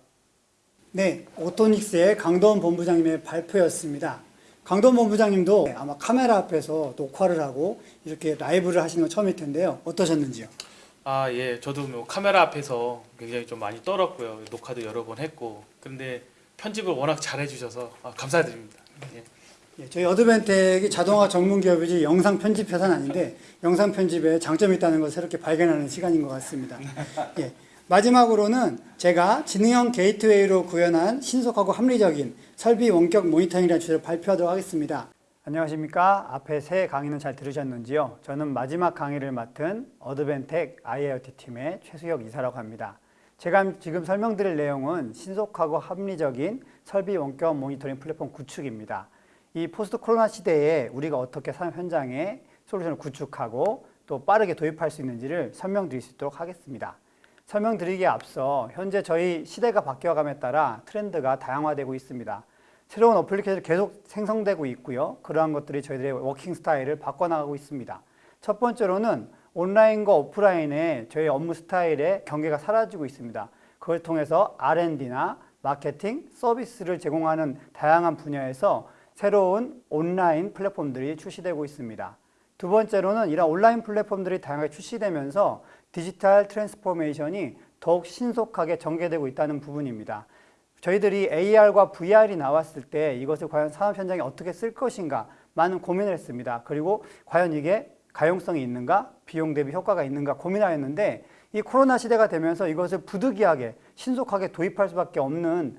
네, 오토닉스의 강도원 본부장님의 발표였습니다. 강도원 본부장님도 아마 카메라 앞에서 녹화를 하고 이렇게 라이브를 하시는 건 처음일 텐데요. 어떠셨는지요? 아, 예. 저도 뭐 카메라 앞에서 굉장히 좀 많이 떨었고요. 녹화도 여러 번 했고. 그런데 편집을 워낙 잘해 주셔서 아, 감사드립니다. 예. 예, 저희 Advantech이 자동화 전문 기업이지 영상 편집 회사는 아닌데 영상 편집에 장점이 있다는 것을 새롭게 발견하는 시간인 것 같습니다. <laughs> 예, 마지막으로는 제가 지능형 gateway로 구현한 신속하고 합리적인 설비 원격 모니터링이라는 주제를 발표하도록 하겠습니다. 안녕하십니까. 앞에 세 강의는 잘 들으셨는지요? 저는 마지막 강의를 맡은 Advantech IoT 팀의 최수혁 이사라고 합니다. 제가 지금 설명드릴 내용은 신속하고 합리적인 설비 원격 모니터링 플랫폼 구축입니다. 이 post 코로나 시대에 우리가 어떻게 산업 현장에 솔루션을 구축하고 또 빠르게 도입할 수 있는지를 설명드릴 수 있도록 하겠습니다. 설명드리기에 앞서 현재 저희 시대가 바뀌어감에 따라 트렌드가 다양화되고 있습니다. 새로운 어플리케이션이 계속 생성되고 있고요. 그러한 것들이 저희들의 working style을 바꿔나가고 있습니다. 첫 번째로는 온라인과 오프라인의 저희 업무 스타일의 경계가 사라지고 있습니다. 그걸 통해서 R&D나 마케팅, 서비스를 제공하는 다양한 분야에서 새로운 온라인 플랫폼들이 출시되고 있습니다. 두 번째로는 이런 온라인 플랫폼들이 다양하게 출시되면서 digital transformation이 더욱 신속하게 전개되고 있다는 부분입니다. 저희들이 AR과 VR이 나왔을 때 이것을 과연 산업 현장에 어떻게 쓸 것인가 많은 고민을 했습니다. 그리고 과연 이게 가용성이 있는가, 비용 대비 효과가 있는가 고민하였는데 이 코로나 시대가 되면서 이것을 부득이하게 신속하게 도입할 수밖에 없는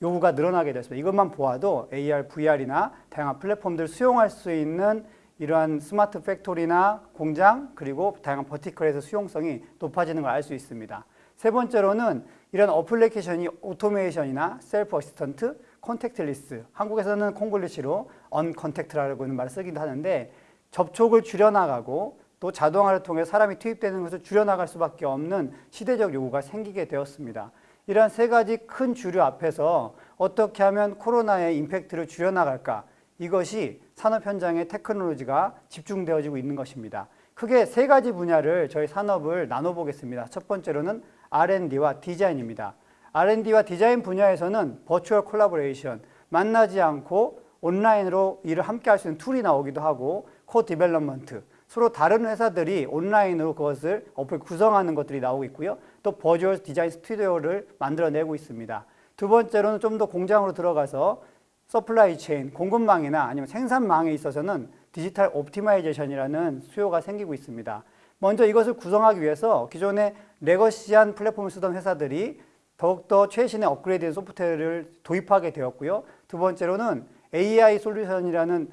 요구가 늘어나게 됐습니다. 이것만 보아도 AR, VR이나 다양한 플랫폼들을 수용할 수 있는 이러한 smart factory나 공장 그리고 다양한 vertical에서 수용성이 높아지는 걸 알 수 있습니다. 세 번째로는 이런 어플리케이션이 automation이나 self assistant, contactless 한국에서는 콩글리시로 uncontact라고 하는 말을 쓰기도 하는데 접촉을 줄여나가고 또 자동화를 통해 사람이 투입되는 것을 줄여나갈 수밖에 없는 시대적 요구가 생기게 되었습니다. 이러한 세 가지 큰 주류 앞에서 어떻게 하면 코로나의 impact를 줄여나갈까 이것이 산업 현장의 technology가 집중되어지고 있는 것입니다. 크게 세 가지 분야를 저희 산업을 나눠보겠습니다. 첫 번째로는 R&D와 디자인입니다. R&D와 디자인 분야에서는 virtual collaboration, 만나지 않고 온라인으로 일을 함께 할 수 있는 툴이 나오기도 하고 co-development, 서로 다른 회사들이 온라인으로 그것을 어플 구성하는 것들이 나오고 있고요. 또 virtual design studio를 만들어내고 있습니다. 두 번째로는 좀 더 공장으로 들어가서 supply chain, 공급망이나 아니면 생산망에 있어서는 digital optimization이라는 수요가 생기고 있습니다. 먼저 이것을 구성하기 위해서 기존의 legacy한 플랫폼을 쓰던 회사들이 더욱더 최신의 업그레이드된 소프트웨어를 도입하게 되었고요. 두 번째로는 AI 솔루션이라는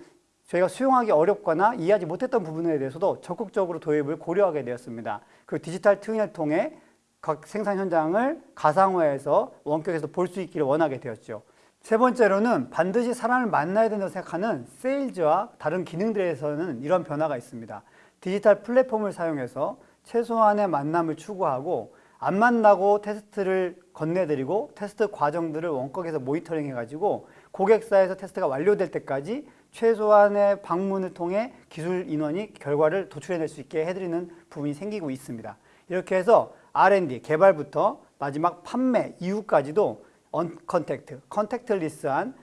저희가 수용하기 어렵거나 이해하지 못했던 부분에 대해서도 적극적으로 도입을 고려하게 되었습니다. 그 digital twin을 통해 각 생산 현장을 가상화해서 원격에서 볼 수 있기를 원하게 되었죠. 세 번째로는 반드시 사람을 만나야 된다고 생각하는 세일즈와 다른 기능들에서는 이런 변화가 있습니다. 디지털 플랫폼을 사용해서 최소한의 만남을 추구하고 안 만나고 테스트를 건네드리고 테스트 과정들을 원격에서 모니터링 해가지고 고객사에서 테스트가 완료될 때까지 최소한의 방문을 통해 기술 인원이 결과를 도출해낼 수 있게 해드리는 부분이 생기고 있습니다. 이렇게 해서 R&D, 개발부터 마지막 판매 이후까지도 uncontact, contactless한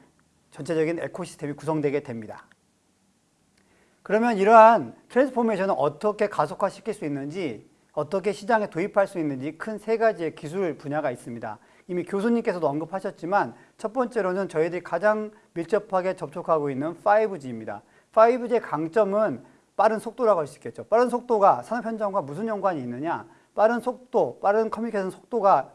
전체적인 ecosystem이 구성되게 됩니다. 그러면 이러한 transformation을 어떻게 가속화시킬 수 있는지 어떻게 시장에 도입할 수 있는지 큰 세 가지의 기술 분야가 있습니다. 이미 교수님께서도 언급하셨지만 첫 번째로는 저희들이 가장 밀접하게 접촉하고 있는 5G입니다. 5G의 강점은 빠른 속도라고 할 수 있겠죠. 빠른 속도가 산업 현장과 무슨 연관이 있느냐? 빠른 속도, 빠른 커뮤니케이션 속도가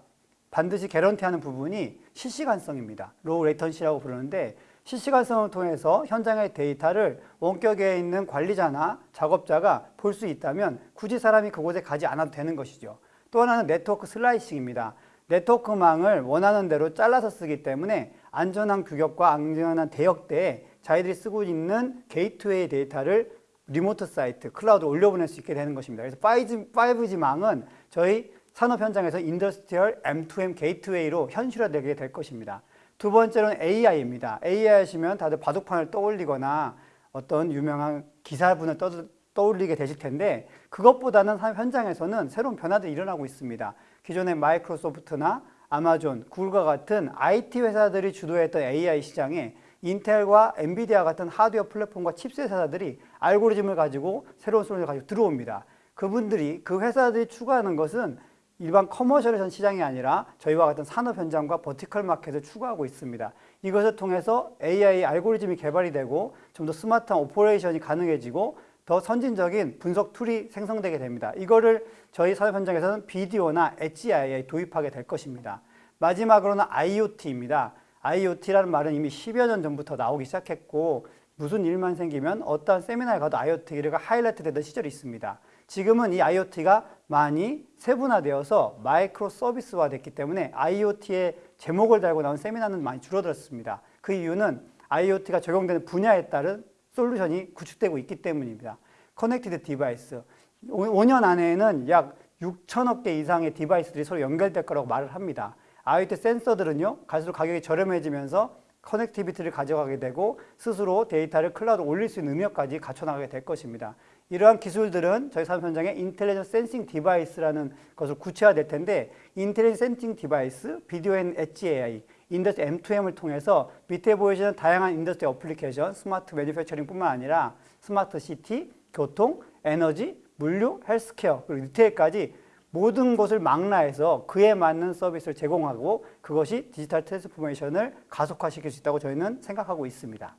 반드시 guarantee하는 부분이 실시간성입니다. low latency라고 부르는데 실시간성을 통해서 현장의 데이터를 원격에 있는 관리자나 작업자가 볼 수 있다면 굳이 사람이 그곳에 가지 않아도 되는 것이죠. 또 하나는 network slicing입니다. 네트워크망을 원하는 대로 잘라서 쓰기 때문에 안전한 규격과 안전한 대역대에 자기들이 쓰고 있는 게이트웨이 데이터를 remote site, 클라우드로 올려보낼 수 있게 되는 것입니다. 그래서 5G, 5G망은 저희 산업 현장에서 인더스트리얼 M2M 게이트웨이로 현실화되게 될 것입니다. 두 번째로는 AI입니다. AI 하시면 다들 바둑판을 떠올리거나 어떤 유명한 기사분을 떠, 떠올리게 되실 텐데 그것보다는 산업 현장에서는 새로운 변화들이 일어나고 있습니다. 기존의 마이크로소프트나 아마존, 구글과 같은 IT 회사들이 주도했던 AI 시장에 인텔과 엔비디아 같은 하드웨어 플랫폼과 칩셋 회사들이 알고리즘을 가지고 새로운 솔루션을 가지고 들어옵니다. 그분들이 그 회사들이 추구하는 것은 일반 commercial 시장이 아니라 저희와 같은 산업 현장과 vertical market을 추구하고 있습니다. 이것을 통해서 AI 알고리즘이 개발이 되고 좀 더 스마트한 operation이 가능해지고 더 선진적인 분석 툴이 생성되게 됩니다. 이거를 저희 산업 현장에서는 비디오나 HI에 도입하게 될 것입니다. 마지막으로는 IoT입니다. IoT라는 말은 이미 10여 년 전부터 나오기 시작했고 무슨 일만 생기면 어떠한 세미나에 가도 IoT가 하이라이트 되던 시절이 있습니다. 지금은 이 IoT가 많이 세분화되어서 micro service화 됐기 때문에 IoT의 제목을 달고 나온 세미나는 많이 줄어들었습니다. 그 이유는 IoT가 적용되는 분야에 따른 솔루션이 구축되고 있기 때문입니다. connected device. 5년 안에는 약 6천억 개 이상의 device들이 서로 연결될 거라고 말을 합니다. IoT 센서들은요, 갈수록 가격이 저렴해지면서 connectivity를 가져가게 되고 스스로 데이터를 클라우드 올릴 수 있는 능력까지 갖춰나가게 될 것입니다. 이러한 기술들은 저희 산업 현장에 intelligent sensing device라는 것을 구체화될 텐데 intelligent sensing device, video and edge AI, industrial M2M을 통해서 밑에 보이시는 다양한 industrial application, smart manufacturing뿐만 아니라 스마트 시티, 교통, 에너지, 물류, 헬스케어, 그리고 리테일까지 모든 것을 망라해서 그에 맞는 서비스를 제공하고 그것이 디지털 트랜스포메이션을 가속화시킬 수 있다고 저희는 생각하고 있습니다.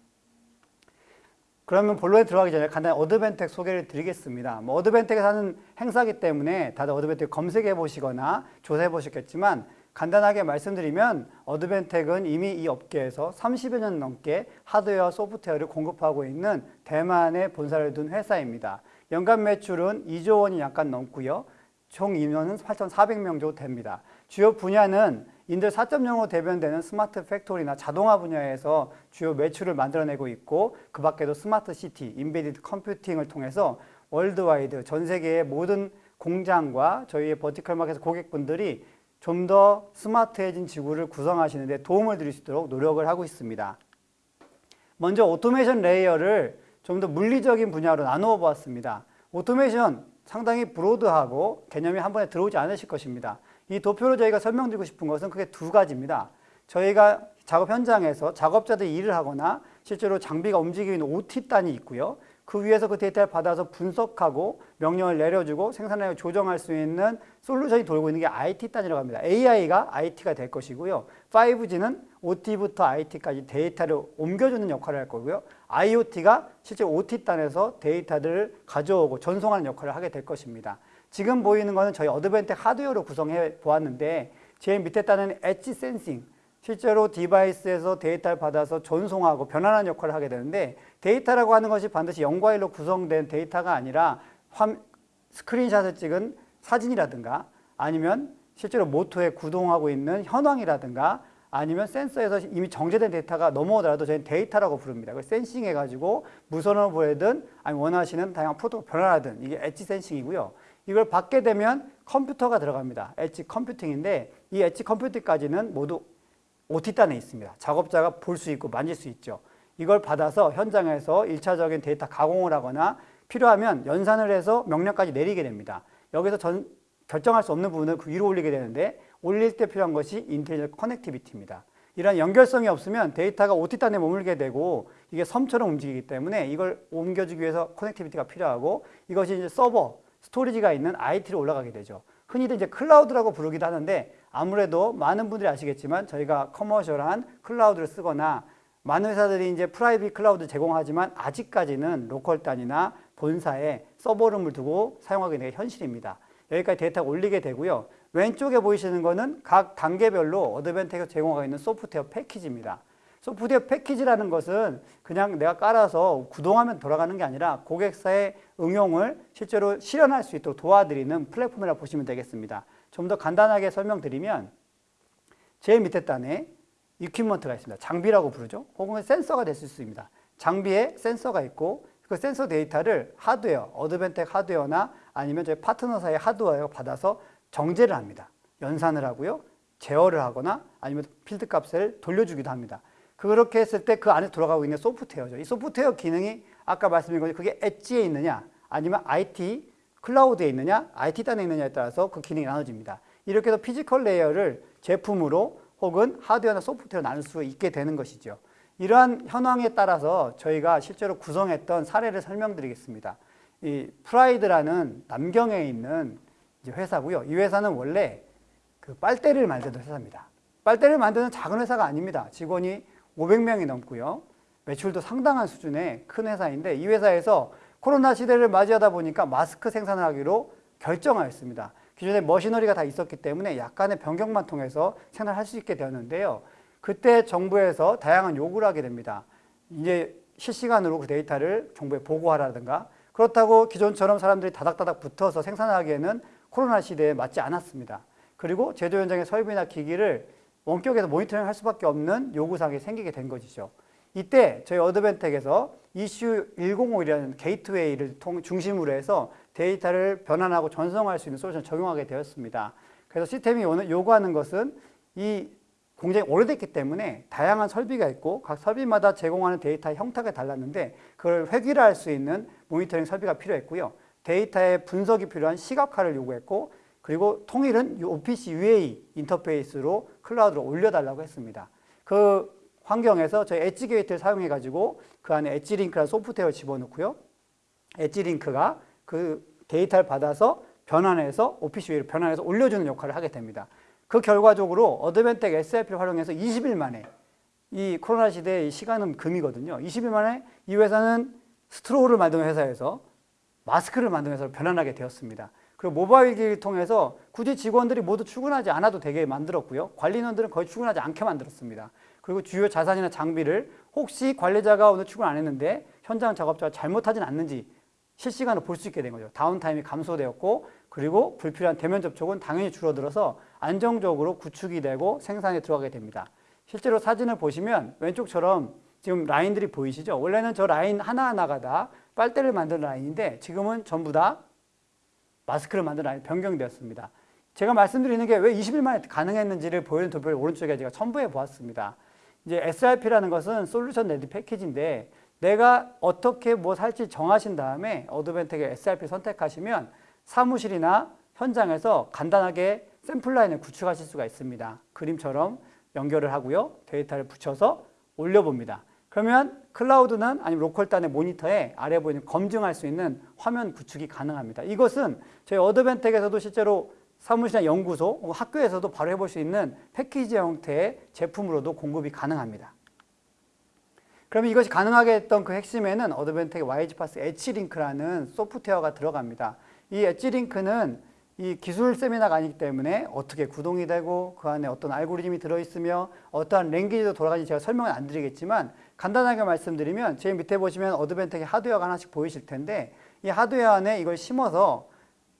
그러면 본론에 들어가기 전에 간단히 어드벤텍 소개를 드리겠습니다. 뭐 어드벤텍에서 하는 행사기 때문에 다들 어드벤텍 검색해 보시거나 조사해 보셨겠지만 간단하게 말씀드리면 어드벤텍은 이미 이 업계에서 30여 년 넘게 하드웨어, 소프트웨어를 공급하고 있는 대만에 본사를 둔 회사입니다. 연간 매출은 2조 원이 약간 넘고요. 총 인원은 8,400명 정도 됩니다. 주요 분야는 인더스트리 4.0으로 대변되는 스마트 팩토리나 자동화 분야에서 주요 매출을 만들어내고 있고 그 밖에도 스마트 시티, embedded 컴퓨팅을 통해서 worldwide 전 세계의 모든 공장과 저희의 vertical market 고객분들이 좀 더 스마트해진 지구를 구성하시는 데 도움을 드릴 수 있도록 노력을 하고 있습니다. 먼저 automation layer를 좀 더 물리적인 분야로 나누어 보았습니다. automation 상당히 broad하고 개념이 한 번에 들어오지 않으실 것입니다. 이 도표로 저희가 설명드리고 싶은 것은 크게 두 가지입니다. 저희가 작업 현장에서 작업자들이 일을 하거나 실제로 장비가 움직이고 있는 OT단이 있고요. 그 위에서 그 데이터를 받아서 분석하고 명령을 내려주고 생산량을 조정할 수 있는 솔루션이 돌고 있는 게 IT단이라고 합니다. AI가 IT가 될 것이고요. 5G는 OT부터 IT까지 데이터를 옮겨주는 역할을 할 거고요. IoT가 실제 OT단에서 데이터들을 가져오고 전송하는 역할을 하게 될 것입니다. 지금 보이는 것은 저희 어드벤텍 하드웨어로 구성해 보았는데 제일 밑에 단은 edge sensing, 실제로 device에서 데이터를 받아서 전송하고 변환하는 역할을 하게 되는데 데이터라고 하는 것이 반드시 0과 1로 구성된 데이터가 아니라 화, 스크린샷을 찍은 사진이라든가 아니면 실제로 모터에 구동하고 있는 현황이라든가 아니면 센서에서 이미 정제된 데이터가 넘어오더라도 저희는 데이터라고 부릅니다. 그걸 sensing해가지고 무선으로 보내든 아니면 원하시는 다양한 프로토콜 변환하든 이게 edge sensing이고요. 이걸 받게 되면 컴퓨터가 들어갑니다. 엣지 컴퓨팅인데 이 엣지 컴퓨팅까지는 모두 OT단에 있습니다. 작업자가 볼 수 있고 만질 수 있죠. 이걸 받아서 현장에서 1차적인 데이터 가공을 하거나 필요하면 연산을 해서 명령까지 내리게 됩니다. 여기서 전, 결정할 수 없는 부분을 그 위로 올리게 되는데 올릴 때 필요한 것이 intelligent connectivity입니다. 이런 연결성이 없으면 데이터가 OT단에 머물게 되고 이게 섬처럼 움직이기 때문에 이걸 옮겨주기 위해서 connectivity가 필요하고 이것이 이제 서버, 스토리지가 있는 IT로 올라가게 되죠. 흔히들 이제 클라우드라고 부르기도 하는데 아무래도 많은 분들이 아시겠지만 저희가 commercial한 클라우드를 쓰거나 많은 회사들이 이제 private 클라우드 제공하지만 아직까지는 로컬 단위나 본사에 서버룸을 두고 사용하게 되는 게 현실입니다. 여기까지 데이터가 올리게 되고요. 왼쪽에 보이시는 거는 각 단계별로 어드밴텍에서 제공하고 있는 소프트웨어 패키지입니다. 소프트웨어 패키지라는 것은 그냥 내가 깔아서 구동하면 돌아가는 게 아니라 고객사의 응용을 실제로 실현할 수 있도록 도와드리는 플랫폼이라고 보시면 되겠습니다. 좀 더 간단하게 설명드리면 제일 밑에 단에 equipment가 있습니다. 장비라고 부르죠. 혹은 센서가 될수 있습니다. 장비에 센서가 있고 그 센서 데이터를 하드웨어, 어드밴텍 하드웨어나 아니면 저희 파트너사의 하드웨어가 받아서 정제를 합니다. 연산을 하고요. 제어를 하거나 아니면 필드 값을 돌려주기도 합니다. 그렇게 했을 때 그 안에 들어가고 있는 소프트웨어죠. 이 소프트웨어 기능이 아까 말씀드린 것처럼 그게 엣지에 있느냐 아니면 IT 클라우드에 있느냐 IT 단에 있느냐에 따라서 그 기능이 나눠집니다. 이렇게 해서 physical layer를 제품으로 혹은 하드웨어나 소프트웨어로 나눌 수 있게 되는 것이죠. 이러한 현황에 따라서 저희가 실제로 구성했던 사례를 설명드리겠습니다. 이 프라이드라는 남경에 있는 회사고요. 이 회사는 원래 그 빨대를 만드는 회사입니다. 빨대를 만드는 작은 회사가 아닙니다. 직원이 500명이 넘고요. 매출도 상당한 수준의 큰 회사인데 이 회사에서 코로나 시대를 맞이하다 보니까 마스크 생산을 하기로 결정하였습니다. 기존에 머시너리가 다 있었기 때문에 약간의 변경만 통해서 생산할 수 있게 되었는데요. 그때 정부에서 다양한 요구를 하게 됩니다. 이제 실시간으로 그 데이터를 정부에 보고하라든가 그렇다고 기존처럼 사람들이 다닥다닥 붙어서 생산하기에는 코로나 시대에 맞지 않았습니다. 그리고 제조 현장의 설비나 기기를 원격에서 모니터링 할 수밖에 없는 요구사항이 생기게 된 것이죠. 이때 저희 어드밴텍에서 ECU 105이라는 게이트웨이를 통, 중심으로 해서 데이터를 변환하고 전송할 수 있는 솔루션을 적용하게 되었습니다. 그래서 시스템이 요구하는 것은 이 공장이 오래됐기 때문에 다양한 설비가 있고 각 설비마다 제공하는 데이터의 형태가 달랐는데 그걸 획일화할 수 있는 모니터링 설비가 필요했고요. 데이터의 분석이 필요한 시각화를 요구했고 그리고 통일은 OPC UA 인터페이스로 클라우드로 올려달라고 했습니다. 그 환경에서 저희 edge gate를 사용해 가지고 그 안에 엣지 링크라는 소프트웨어를 집어넣고요. 엣지 링크가 그 데이터를 받아서 변환해서 OPC UA로 변환해서 올려주는 역할을 하게 됩니다. 그 결과적으로 어드밴텍 SRP를 활용해서 20일 만에 이 코로나 시대의 시간은 금이거든요. 20일 만에 이 회사는 straw를 만드는 회사에서 마스크를 만드는 회사로 변환하게 되었습니다. 그리고 모바일 기기를 통해서 굳이 직원들이 모두 출근하지 않아도 되게 만들었고요. 관리인원들은 거의 출근하지 않게 만들었습니다. 그리고 주요 자산이나 장비를 혹시 관리자가 오늘 출근 안 했는데 현장 작업자가 잘못하진 않는지 실시간으로 볼 수 있게 된 거죠. 다운타임이 감소되었고 그리고 불필요한 대면 접촉은 당연히 줄어들어서 안정적으로 구축이 되고 생산에 들어가게 됩니다. 실제로 사진을 보시면 왼쪽처럼 지금 라인들이 보이시죠? 원래는 저 라인 하나하나가 다 빨대를 만드는 라인인데 지금은 전부 다 마스크를 만드는 라인 변경되었습니다. 제가 말씀드리는 게 왜 20일 만에 가능했는지를 보이는 도표를 오른쪽에 제가 첨부해 보았습니다. 이제 SRP라는 것은 solution ready package인데 내가 어떻게 뭐 살지 정하신 다음에 어드밴텍의 SRP 선택하시면 사무실이나 현장에서 간단하게 샘플 라인을 구축하실 수가 있습니다. 그림처럼 연결을 하고요. 데이터를 붙여서 올려봅니다. 그러면 클라우드는 아니면 로컬 단의 모니터에 아래 보이는 검증할 수 있는 화면 구축이 가능합니다. 이것은 저희 어드밴텍에서도 실제로 사무실이나 연구소, 학교에서도 바로 해볼 수 있는 패키지 형태의 제품으로도 공급이 가능합니다. 그러면 이것이 가능하게 했던 그 핵심에는 어드밴텍의 YG파스 엣지링크라는 소프트웨어가 들어갑니다. 이 엣지링크는 이 기술 세미나가 아니기 때문에 어떻게 구동이 되고 그 안에 어떤 알고리즘이 들어있으며 어떠한 랭귀지도 돌아가는지 제가 설명을 안 드리겠지만 간단하게 말씀드리면 제일 밑에 보시면 어드벤텍의 하드웨어가 하나씩 보이실 텐데 이 하드웨어 안에 이걸 심어서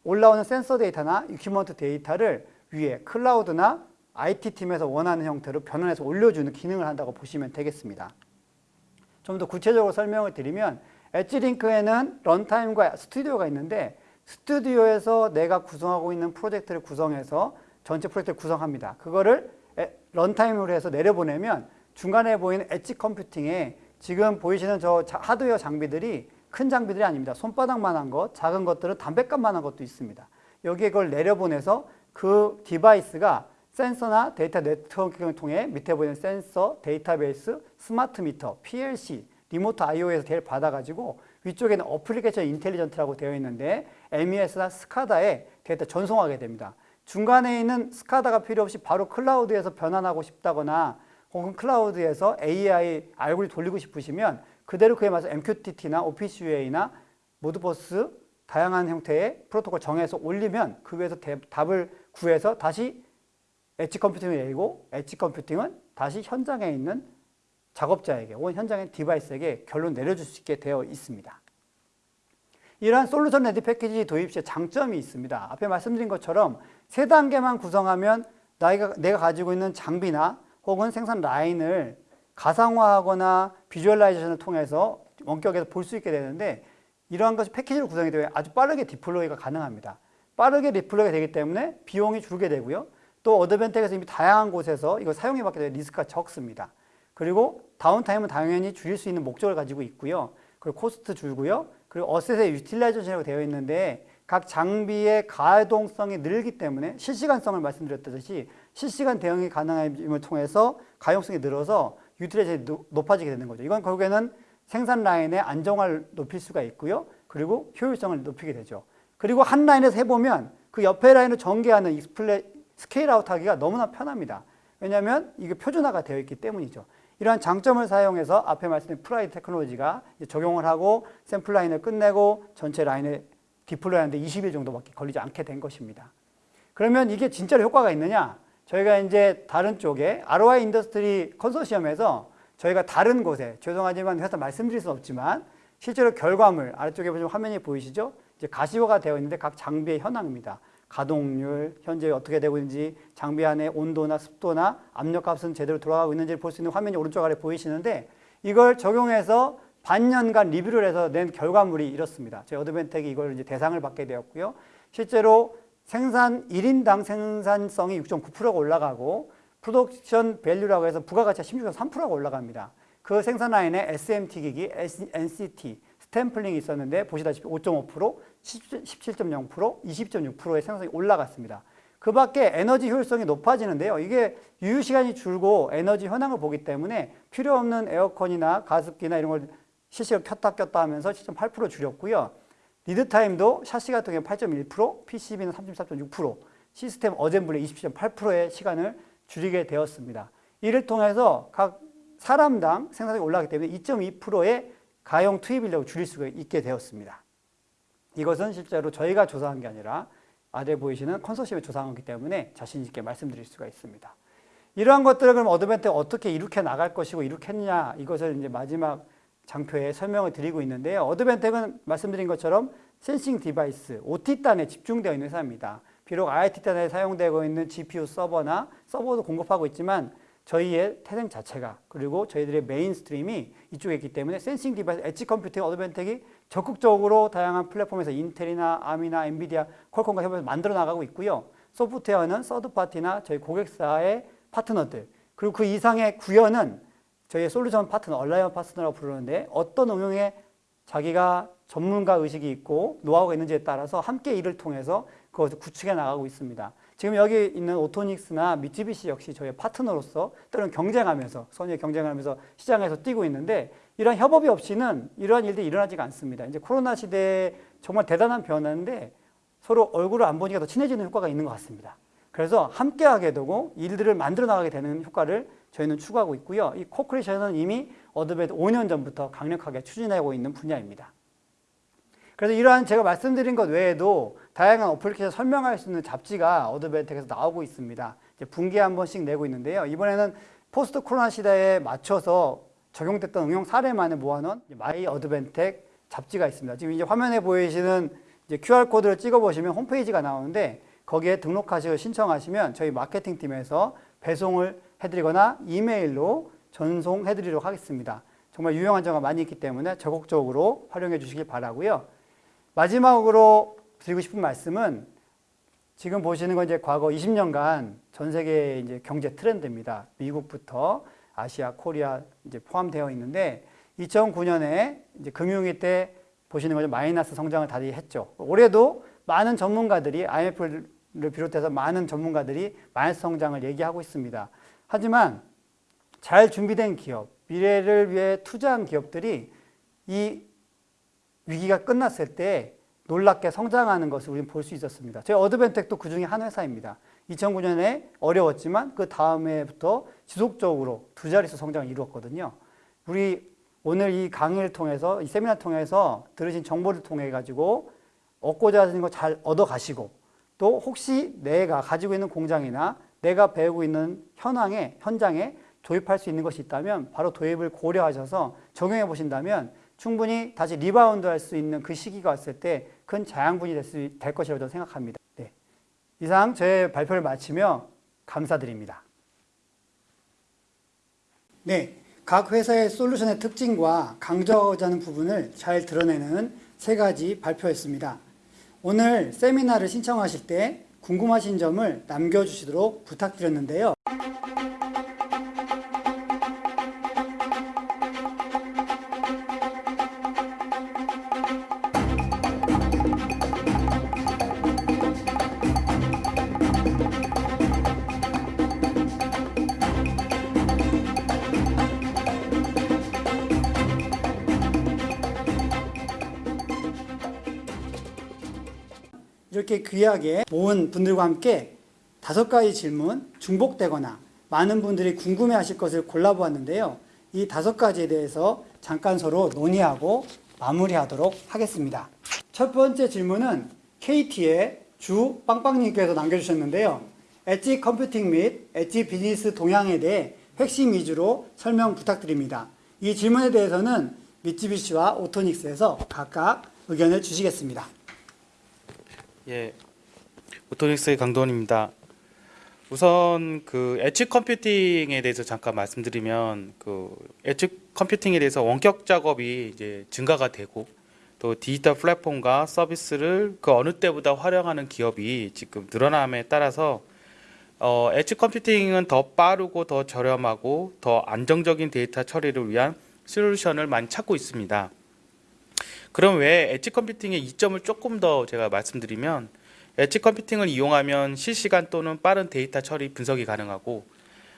올라오는 센서 데이터나 equipment 데이터를 위에 클라우드나 IT 팀에서 원하는 형태로 변환해서 올려주는 기능을 한다고 보시면 되겠습니다. 좀 더 구체적으로 설명을 드리면 EdgeLink에는 runtime과 스튜디오가 있는데 스튜디오에서 내가 구성하고 있는 프로젝트를 구성해서 전체 프로젝트를 구성합니다. 그거를 에- runtime으로 해서 내려보내면 중간에 보이는 edge computing에 지금 보이시는 저 자- 하드웨어 장비들이 큰 장비들이 아닙니다. 손바닥만한 것, 작은 것들은 담배값만한 것도 있습니다. 여기에 그걸 내려보내서 그 device가 센서나 데이터 networking을 통해 밑에 보이는 센서, 데이터베이스, smart meter, PLC, remote IO에서 데이터를 받아가지고 위쪽에는 application intelligent라고 되어 있는데 MES나 SCADA에 데이터 전송하게 됩니다. 중간에 있는 SCADA가 필요 없이 바로 클라우드에서 변환하고 싶다거나 혹은 클라우드에서 AI 알고리즘 돌리고 싶으시면 그대로 그에 맞춰서 MQTT나 OPC-UA나 Modbus 다양한 형태의 프로토콜 정해서 올리면 그 위에서 대- 답을 구해서 다시 edge computing을 내리고 edge computing은 다시 현장에 있는 작업자에게 혹은 현장의 device에게 결론 내려줄 수 있게 되어 있습니다. 이러한 solution ready package 도입 시의 장점이 있습니다. 앞에 말씀드린 것처럼 세 단계만 구성하면 나이가, 내가 가지고 있는 장비나 혹은 생산 라인을 가상화하거나 visualization을 통해서 원격에서 볼 수 있게 되는데 이러한 것이 패키지로 구성이 되어 아주 빠르게 deploy가 가능합니다. 빠르게 deploy가 되기 때문에 비용이 줄게 되고요. 또 Advantech에서 이미 다양한 곳에서 이걸 사용해 봤기 때문에 리스크가 적습니다. 그리고 downtime은 당연히 줄일 수 있는 목적을 가지고 있고요. 그리고 cost 줄고요. 그리고 asset의 utilization이라고 되어 있는데 각 장비의 가동성이 늘기 때문에 실시간성을 말씀드렸듯이 실시간 대응이 가능함을 통해서 가용성이 늘어서 노- 높아지게 되는 거죠. 이건 결국에는 생산 라인의 안정화를 높일 수가 있고요. 그리고 효율성을 높이게 되죠. 그리고 한 라인에서 해보면 그 옆에 라인을 전개하는 이 스플레, scale out 하기가 너무나 편합니다. 왜냐하면 이게 표준화가 되어 있기 때문이죠. 이러한 장점을 사용해서 앞에 말씀드린 Pride Technology가 적용을 하고 샘플 라인을 끝내고 전체 라인을 deploy 하는데 20일 정도밖에 걸리지 않게 된 것입니다. 그러면 이게 진짜로 효과가 있느냐? 저희가 이제 다른 쪽에 ROI industry consortium에서 저희가 다른 곳에 죄송하지만 회사 말씀드릴 수는 없지만 실제로 결과물 아래쪽에 보시면 화면이 보이시죠? 이제 가시화가 되어 있는데 각 장비의 현황입니다. 가동률, 현재 어떻게 되고 있는지, 장비 안에 온도나 습도나 압력값은 제대로 돌아가고 있는지를 볼수 있는 화면이 오른쪽 아래 보이시는데 이걸 적용해서 반년간 리뷰를 해서 낸 결과물이 이렇습니다. 저희 Advantech이 이걸 이제 대상을 받게 되었고요. 실제로 생산 1인당 생산성이 6.9%가 올라가고 production value라고 해서 부가가치가 16.3%가 올라갑니다. 그 생산 라인에 SMT 기기, NCT, stamping이 있었는데 보시다시피 5.5%, 17.0%, 20.6%의 생산성이 올라갔습니다. 그 밖에 에너지 효율성이 높아지는데요. 이게 유휴 시간이 줄고 에너지 현황을 보기 때문에 필요 없는 에어컨이나 가습기나 이런 걸 실시간 켰다 꼈다 하면서 7.8% 줄였고요. lead time도 샤시 같은 경우 8.1%, PCB는 34.6%, system assembly 27.8%의 시간을 줄이게 되었습니다. 이를 통해서 각 사람당 생산성이 올라가기 때문에 2.2%의 가용 투입 인력을 줄일 수가 있게 되었습니다. 이것은 실제로 저희가 조사한 게 아니라 아래 보이시는 컨소시엄이 조사한 거기 때문에 자신 있게 말씀드릴 수가 있습니다. 이러한 것들을 그럼 Advantech가 어떻게 이룩해 나갈 것이고 이룩했냐 이것을 이제 마지막 장표에 설명을 드리고 있는데요. Advantech은 말씀드린 것처럼 sensing device, OT 단에 집중되어 있는 회사입니다. 비록 IoT 단에 사용되고 있는 GPU 서버나 서버도 공급하고 있지만 저희의 태생 자체가 그리고 저희들의 mainstream이 이쪽에 있기 때문에 sensing device, edge computing, Advantech이 적극적으로 다양한 플랫폼에서 Intel이나 ARM이나 NVIDIA, Qualcomm과 협업해서 만들어 나가고 있고요. 소프트웨어는 서드파티나 저희 고객사의 파트너들 그리고 그 이상의 구현은 저희의 솔루션 파트너, 얼라이언 파트너라고 부르는데 어떤 응용에 자기가 전문가 의식이 있고 노하우가 있는지에 따라서 함께 일을 통해서 그것을 구축해 나가고 있습니다. 지금 여기 있는 오토닉스나 미쯔비시 역시 저희의 파트너로서 때로는 경쟁하면서 선의의 경쟁하면서 시장에서 뛰고 있는데 이러한 협업이 없이는 이러한 일들이 일어나지가 않습니다. 이제 코로나 시대에 정말 대단한 변화인데 서로 얼굴을 안 보니까 더 친해지는 효과가 있는 것 같습니다. 그래서 함께하게 되고 일들을 만들어 나가게 되는 효과를 저희는 추구하고 있고요. 이 co-creation은 이미 Advantech 5년 전부터 강력하게 추진하고 있는 분야입니다. 그래서 이러한 제가 말씀드린 것 외에도 다양한 어플리케이션 설명할 수 있는 잡지가 Advantech에서 나오고 있습니다. 이제 분기에 한 번씩 내고 있는데요. 이번에는 post 코로나 시대에 맞춰서 적용됐던 응용 사례만을 모아놓은 MyAdvantech 잡지가 있습니다. 지금 이제 화면에 보이시는 이제 QR 코드를 찍어 보시면 홈페이지가 나오는데 거기에 등록하시고 신청하시면 저희 마케팅 팀에서 배송을 해드리거나 이메일로 전송해드리도록 하겠습니다. 정말 유용한 점가 많이 있기 때문에 적극적으로 활용해 주시길 바라고요. 마지막으로 드리고 싶은 말씀은 지금 보시는 건 이제 과거 20년간 전 세계 이제 경제 트렌드입니다. 미국부터 아시아, 코리아 이제 포함되어 있는데 2009년에 이제 금융위 때 보시는 거죠. 마이너스 성장을 다시 했죠. 올해도 많은 전문가들이 IMF를 비롯해서 많은 전문가들이 마이너스 성장을 얘기하고 있습니다. 하지만 잘 준비된 기업, 미래를 위해 투자한 기업들이 이 위기가 끝났을 때 놀랍게 성장하는 것을 우리는 볼 수 있었습니다. 저희 어드벤텍도 그 중에 한 회사입니다. 2009년에 어려웠지만 그 다음 해부터 지속적으로 두 자릿수 성장을 이루었거든요. 우리 오늘 이 강의를 통해서 이 세미나 통해서 들으신 정보를 통해 가지고 얻고자 하는 거 잘 얻어 가시고 또 혹시 내가 가지고 있는 공장이나 내가 배우고 있는 현황에 현장에 도입할 수 있는 것이 있다면 바로 도입을 고려하셔서 적용해 보신다면 충분히 다시 리바운드 할 수 있는 그 시기가 왔을 때 큰 자양분이 될, 수, 될 것이라고 저는 생각합니다. 네. 이상 제 발표를 마치며 감사드립니다. 네. 각 회사의 솔루션의 특징과 강조하고자 하는 부분을 잘 드러내는 세 가지 발표였습니다. 오늘 세미나를 신청하실 때 궁금하신 점을 남겨주시도록 부탁드렸는데요. 귀하게 모은 분들과 함께 다섯 가지 질문 중복되거나 많은 분들이 궁금해하실 것을 골라보았는데요. 이 다섯 가지에 대해서 잠깐 서로 논의하고 마무리하도록 하겠습니다. 첫 번째 질문은 KT의 주 빵빵님께서 남겨주셨는데요. 엣지 컴퓨팅 및 엣지 비즈니스 동향에 대해 핵심 위주로 설명 부탁드립니다. 이 질문에 대해서는 미쯔비시와 오토닉스에서 각각 의견을 주시겠습니다. 예, Autonics의 강도원입니다. 우선 그 edge computing에 대해서 잠깐 말씀드리면 그 edge computing에 대해서 원격 작업이 이제 증가가 되고 또 디지털 플랫폼과 서비스를 그 어느 때보다 활용하는 기업이 지금 늘어남에 따라서 어, edge computing은 더 빠르고 더 저렴하고 더 안정적인 데이터 처리를 위한 솔루션을 많이 찾고 있습니다. 그럼 왜 edge computing의 이점을 조금 더 제가 말씀드리면 edge computing을 이용하면 실시간 또는 빠른 데이터 처리 분석이 가능하고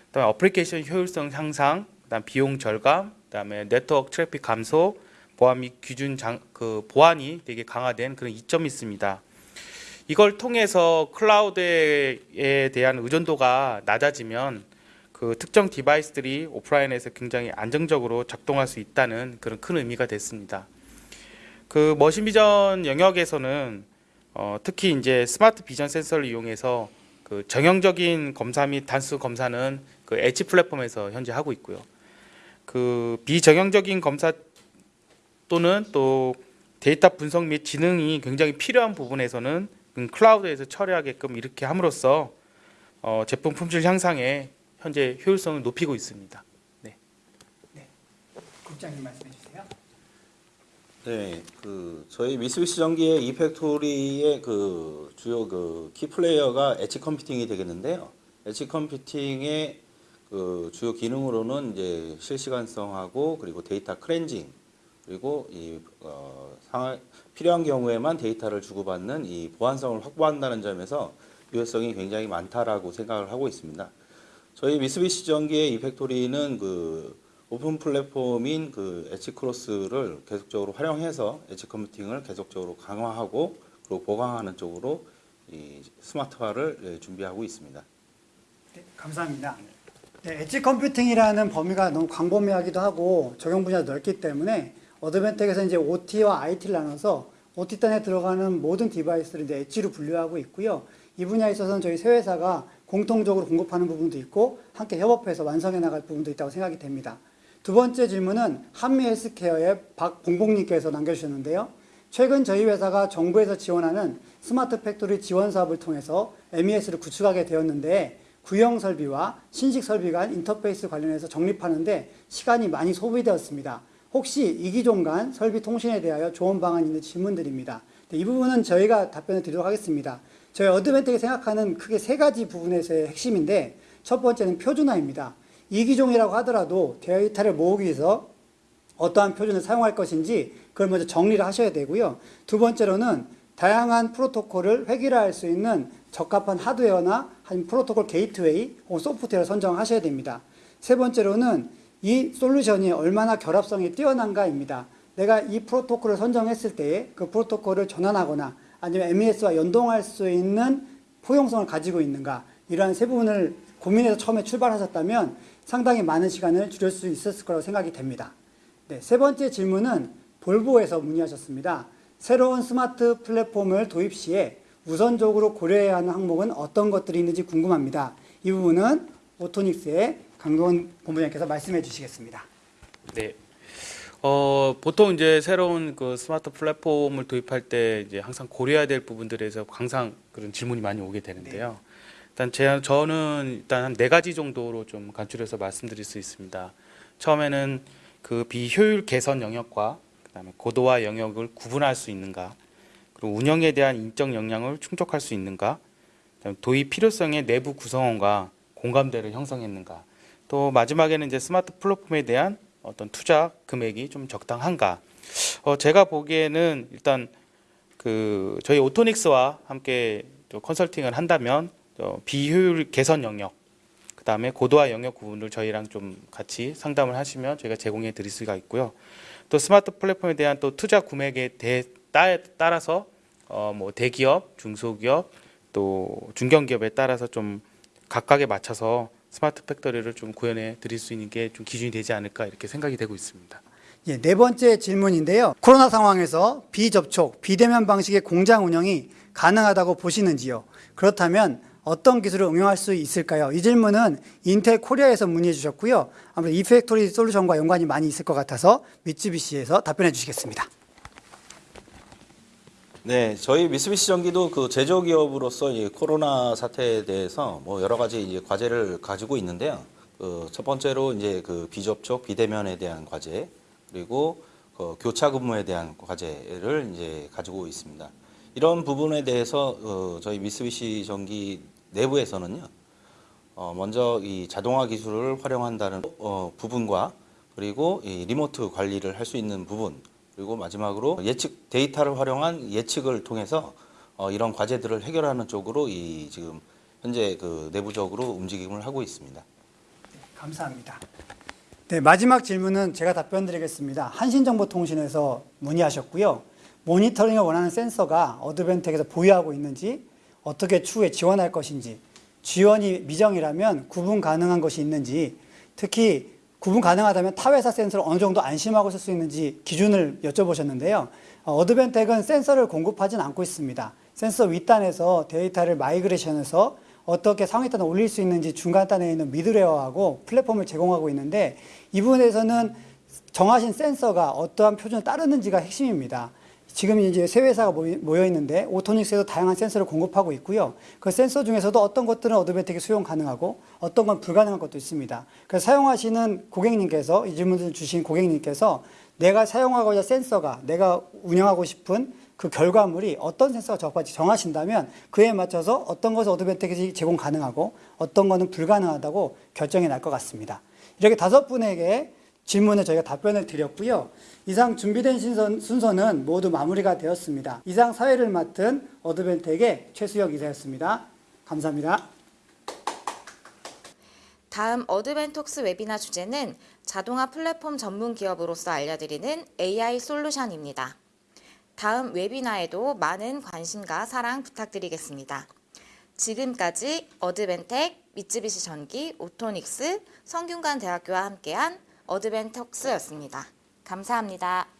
그다음에 어플리케이션 효율성 향상, 그다음 비용 절감, 그다음에 네트워크 트래픽 감소, 보안 및 규준 장, 그 보안이 되게 강화된 그런 이점이 있습니다. 이걸 통해서 클라우드에 대한 의존도가 낮아지면 그 특정 device들이 오프라인에서 굉장히 안정적으로 작동할 수 있다는 그런 큰 의미가 됐습니다. 그 machine vision 영역에서는 어, 특히 이제 smart vision 센서를 이용해서 그 정형적인 검사 및 단순 검사는 그 엣지 플랫폼에서 현재 하고 있고요. 그 비정형적인 검사 또는 또 데이터 분석 및 지능이 굉장히 필요한 부분에서는 음, 클라우드에서 처리하게끔 이렇게 함으로써 어, 제품 품질 향상에 현재 효율성을 높이고 있습니다. 국장님 말씀해 주세요. 네, 그 저희 미쓰비시 전기의 e-Factory의 그 주요 그 key player가 edge computing이 되겠는데요. edge computing의 그 주요 기능으로는 이제 실시간성하고 그리고 데이터 크렌징 그리고 이 어, 상할 필요한 경우에만 데이터를 주고받는 이 보안성을 확보한다는 점에서 유효성이 굉장히 많다라고 생각을 하고 있습니다. 저희 미쓰비시 전기의 e-Factory는 그 오픈 플랫폼인 그 Edgecross를 계속적으로 활용해서 edge computing을 계속적으로 강화하고 그리고 보강하는 쪽으로 이 스마트화를 예, 준비하고 있습니다. 네, 감사합니다. 네, edge computing이라는 범위가 너무 광범위하기도 하고 적용 분야가 넓기 때문에 어드밴텍에서 이제 OT와 IT를 나눠서 OT단에 들어가는 모든 device를 이제 엣지로 분류하고 있고요. 이 분야에 있어서는 저희 세 회사가 공통적으로 공급하는 부분도 있고 함께 협업해서 완성해 나갈 부분도 있다고 생각이 됩니다. 두 번째 질문은 한미 헬스케어의 박봉봉님께서 남겨주셨는데요. 최근 저희 회사가 정부에서 지원하는 smart factory 지원 사업을 통해서 MES를 구축하게 되었는데 구형 설비와 신식 설비 간 인터페이스 관련해서 정립하는데 시간이 많이 소비되었습니다. 혹시 이기종 간 설비 통신에 대하여 좋은 방안이 있는지 질문드립니다. 네, 이 부분은 저희가 답변을 드리도록 하겠습니다. 저희 어드밴텍이 생각하는 크게 세 가지 부분에서의 핵심인데 첫 번째는 표준화입니다. 이기종이라고 하더라도 데이터를 모으기 위해서 어떠한 표준을 사용할 것인지 그걸 먼저 정리를 하셔야 되고요. 두 번째로는 다양한 프로토콜을 획일화할 수 있는 적합한 하드웨어나 아니면 프로토콜 게이트웨이 혹은 소프트웨어를 선정하셔야 됩니다. 세 번째로는 이 솔루션이 얼마나 결합성이 뛰어난가입니다. 내가 이 프로토콜을 선정했을 때에 그 프로토콜을 전환하거나 아니면 MES와 연동할 수 있는 포용성을 가지고 있는가 이러한 세 부분을 고민해서 처음에 출발하셨다면 상당히 많은 시간을 줄일 수 있었을 거라고 생각이 됩니다. 네, 세 번째 질문은 볼보에서 문의하셨습니다. 새로운 스마트 플랫폼을 도입 시에 우선적으로 고려해야 하는 항목은 어떤 것들이 있는지 궁금합니다. 이 부분은 오토닉스의 강동원 본부장님께서 말씀해 주시겠습니다. 네. 어, 보통 이제 새로운 그 스마트 플랫폼을 도입할 때 이제 항상 고려해야 될 부분들에서 항상 그런 질문이 많이 오게 되는데요. 일단 제, 저는 일단 한 네 가지 정도로 좀 간추려서 말씀드릴 수 있습니다. 처음에는 그 비효율 개선 영역과 그다음에 고도화 영역을 구분할 수 있는가, 그리고 운영에 대한 인적 역량을 충족할 수 있는가, 도입 필요성의 내부 구성원과 공감대를 형성했는가, 또 마지막에는 이제 스마트 플랫폼에 대한 어떤 투자 금액이 좀 적당한가. 어, 제가 보기에는 일단 그 저희 오토닉스와 함께 또 컨설팅을 한다면 어, 비효율 개선 영역, 그 다음에 고도화 영역 부분을 저희랑 좀 같이 상담을 하시면 저희가 제공해 드릴 수가 있고요. 또 스마트 플랫폼에 대한 또 투자 금액에 대, 따, 따라서 어, 뭐 대기업, 중소기업, 또 중견기업에 따라서 좀 각각에 맞춰서 smart factory를 좀 구현해 드릴 수 있는 게 좀 기준이 되지 않을까 이렇게 생각이 되고 있습니다. 예, 네 번째 질문인데요. 코로나 상황에서 비접촉, 비대면 방식의 공장 운영이 가능하다고 보시는지요? 그렇다면 어떤 기술을 응용할 수 있을까요? 이 질문은 인텔 코리아에서 문의해 주셨고요. 아무래도 e-Factory 솔루션과 연관이 많이 있을 것 같아서 미쓰비시에서 답변해 주시겠습니다. 네, 저희 미쓰비시 전기도 그 제조 기업으로서 이 코로나 사태에 대해서 뭐 여러 가지 이제 과제를 가지고 있는데요. 그 첫 번째로 이제 그 비접촉, 비대면에 대한 과제, 그리고 그 교차 근무에 대한 과제를 이제 가지고 있습니다. 이런 부분에 대해서 어, 저희 미쓰비시 전기 내부에서는요. 어, 먼저 이 자동화 기술을 활용한다는 어, 부분과 그리고 이 리모트 관리를 할 수 있는 부분 그리고 마지막으로 예측 데이터를 활용한 예측을 통해서 어, 이런 과제들을 해결하는 쪽으로 이 지금 현재 그 내부적으로 움직임을 하고 있습니다. 감사합니다. 네, 마지막 질문은 제가 답변 드리겠습니다. 한신정보통신에서 문의하셨고요. 모니터링을 원하는 센서가 어드벤텍에서 보유하고 있는지, 어떻게 추후에 지원할 것인지, 지원이 미정이라면 구분 가능한 것이 있는지, 특히 구분 가능하다면 타 회사 센서를 어느 정도 안심하고 쓸 수 있는지 기준을 여쭤보셨는데요. 어, 어드밴텍은 센서를 공급하진 않고 있습니다. 센서 윗단에서 데이터를 migration해서 어떻게 상위단에 올릴 수 있는지 중간단에 있는 middleware하고 플랫폼을 제공하고 있는데 이 부분에서는 정하신 센서가 어떠한 표준을 따르는지가 핵심입니다. 지금 이제 세 회사가 모여 있는데 오토닉스에도 다양한 센서를 공급하고 있고요. 그 센서 중에서도 어떤 것들은 어드벤텍이 수용 가능하고 어떤 건 불가능한 것도 있습니다. 그래서 사용하시는 고객님께서 이 질문을 주신 고객님께서 내가 사용하고자 센서가 내가 운영하고 싶은 그 결과물이 어떤 센서가 적합한지 정하신다면 그에 맞춰서 어떤 것을 어드벤텍이 제공 가능하고 어떤 것은 불가능하다고 결정이 날 것 같습니다. 이렇게 다섯 분에게 질문에 저희가 답변을 드렸고요. 이상 준비된 순서는 모두 마무리가 되었습니다. 이상 사회를 맡은 어드벤텍의 최수혁 이사였습니다. 감사합니다. 다음 어드벤톡스 웨비나 주제는 자동화 플랫폼 전문 기업으로서 알려드리는 AI 솔루션입니다. 다음 webinar에도 많은 관심과 사랑 부탁드리겠습니다. 지금까지 어드밴텍, 미쓰비시 전기, 오토닉스, 성균관 대학교와 함께한 어드밴톡스였습니다. 감사합니다.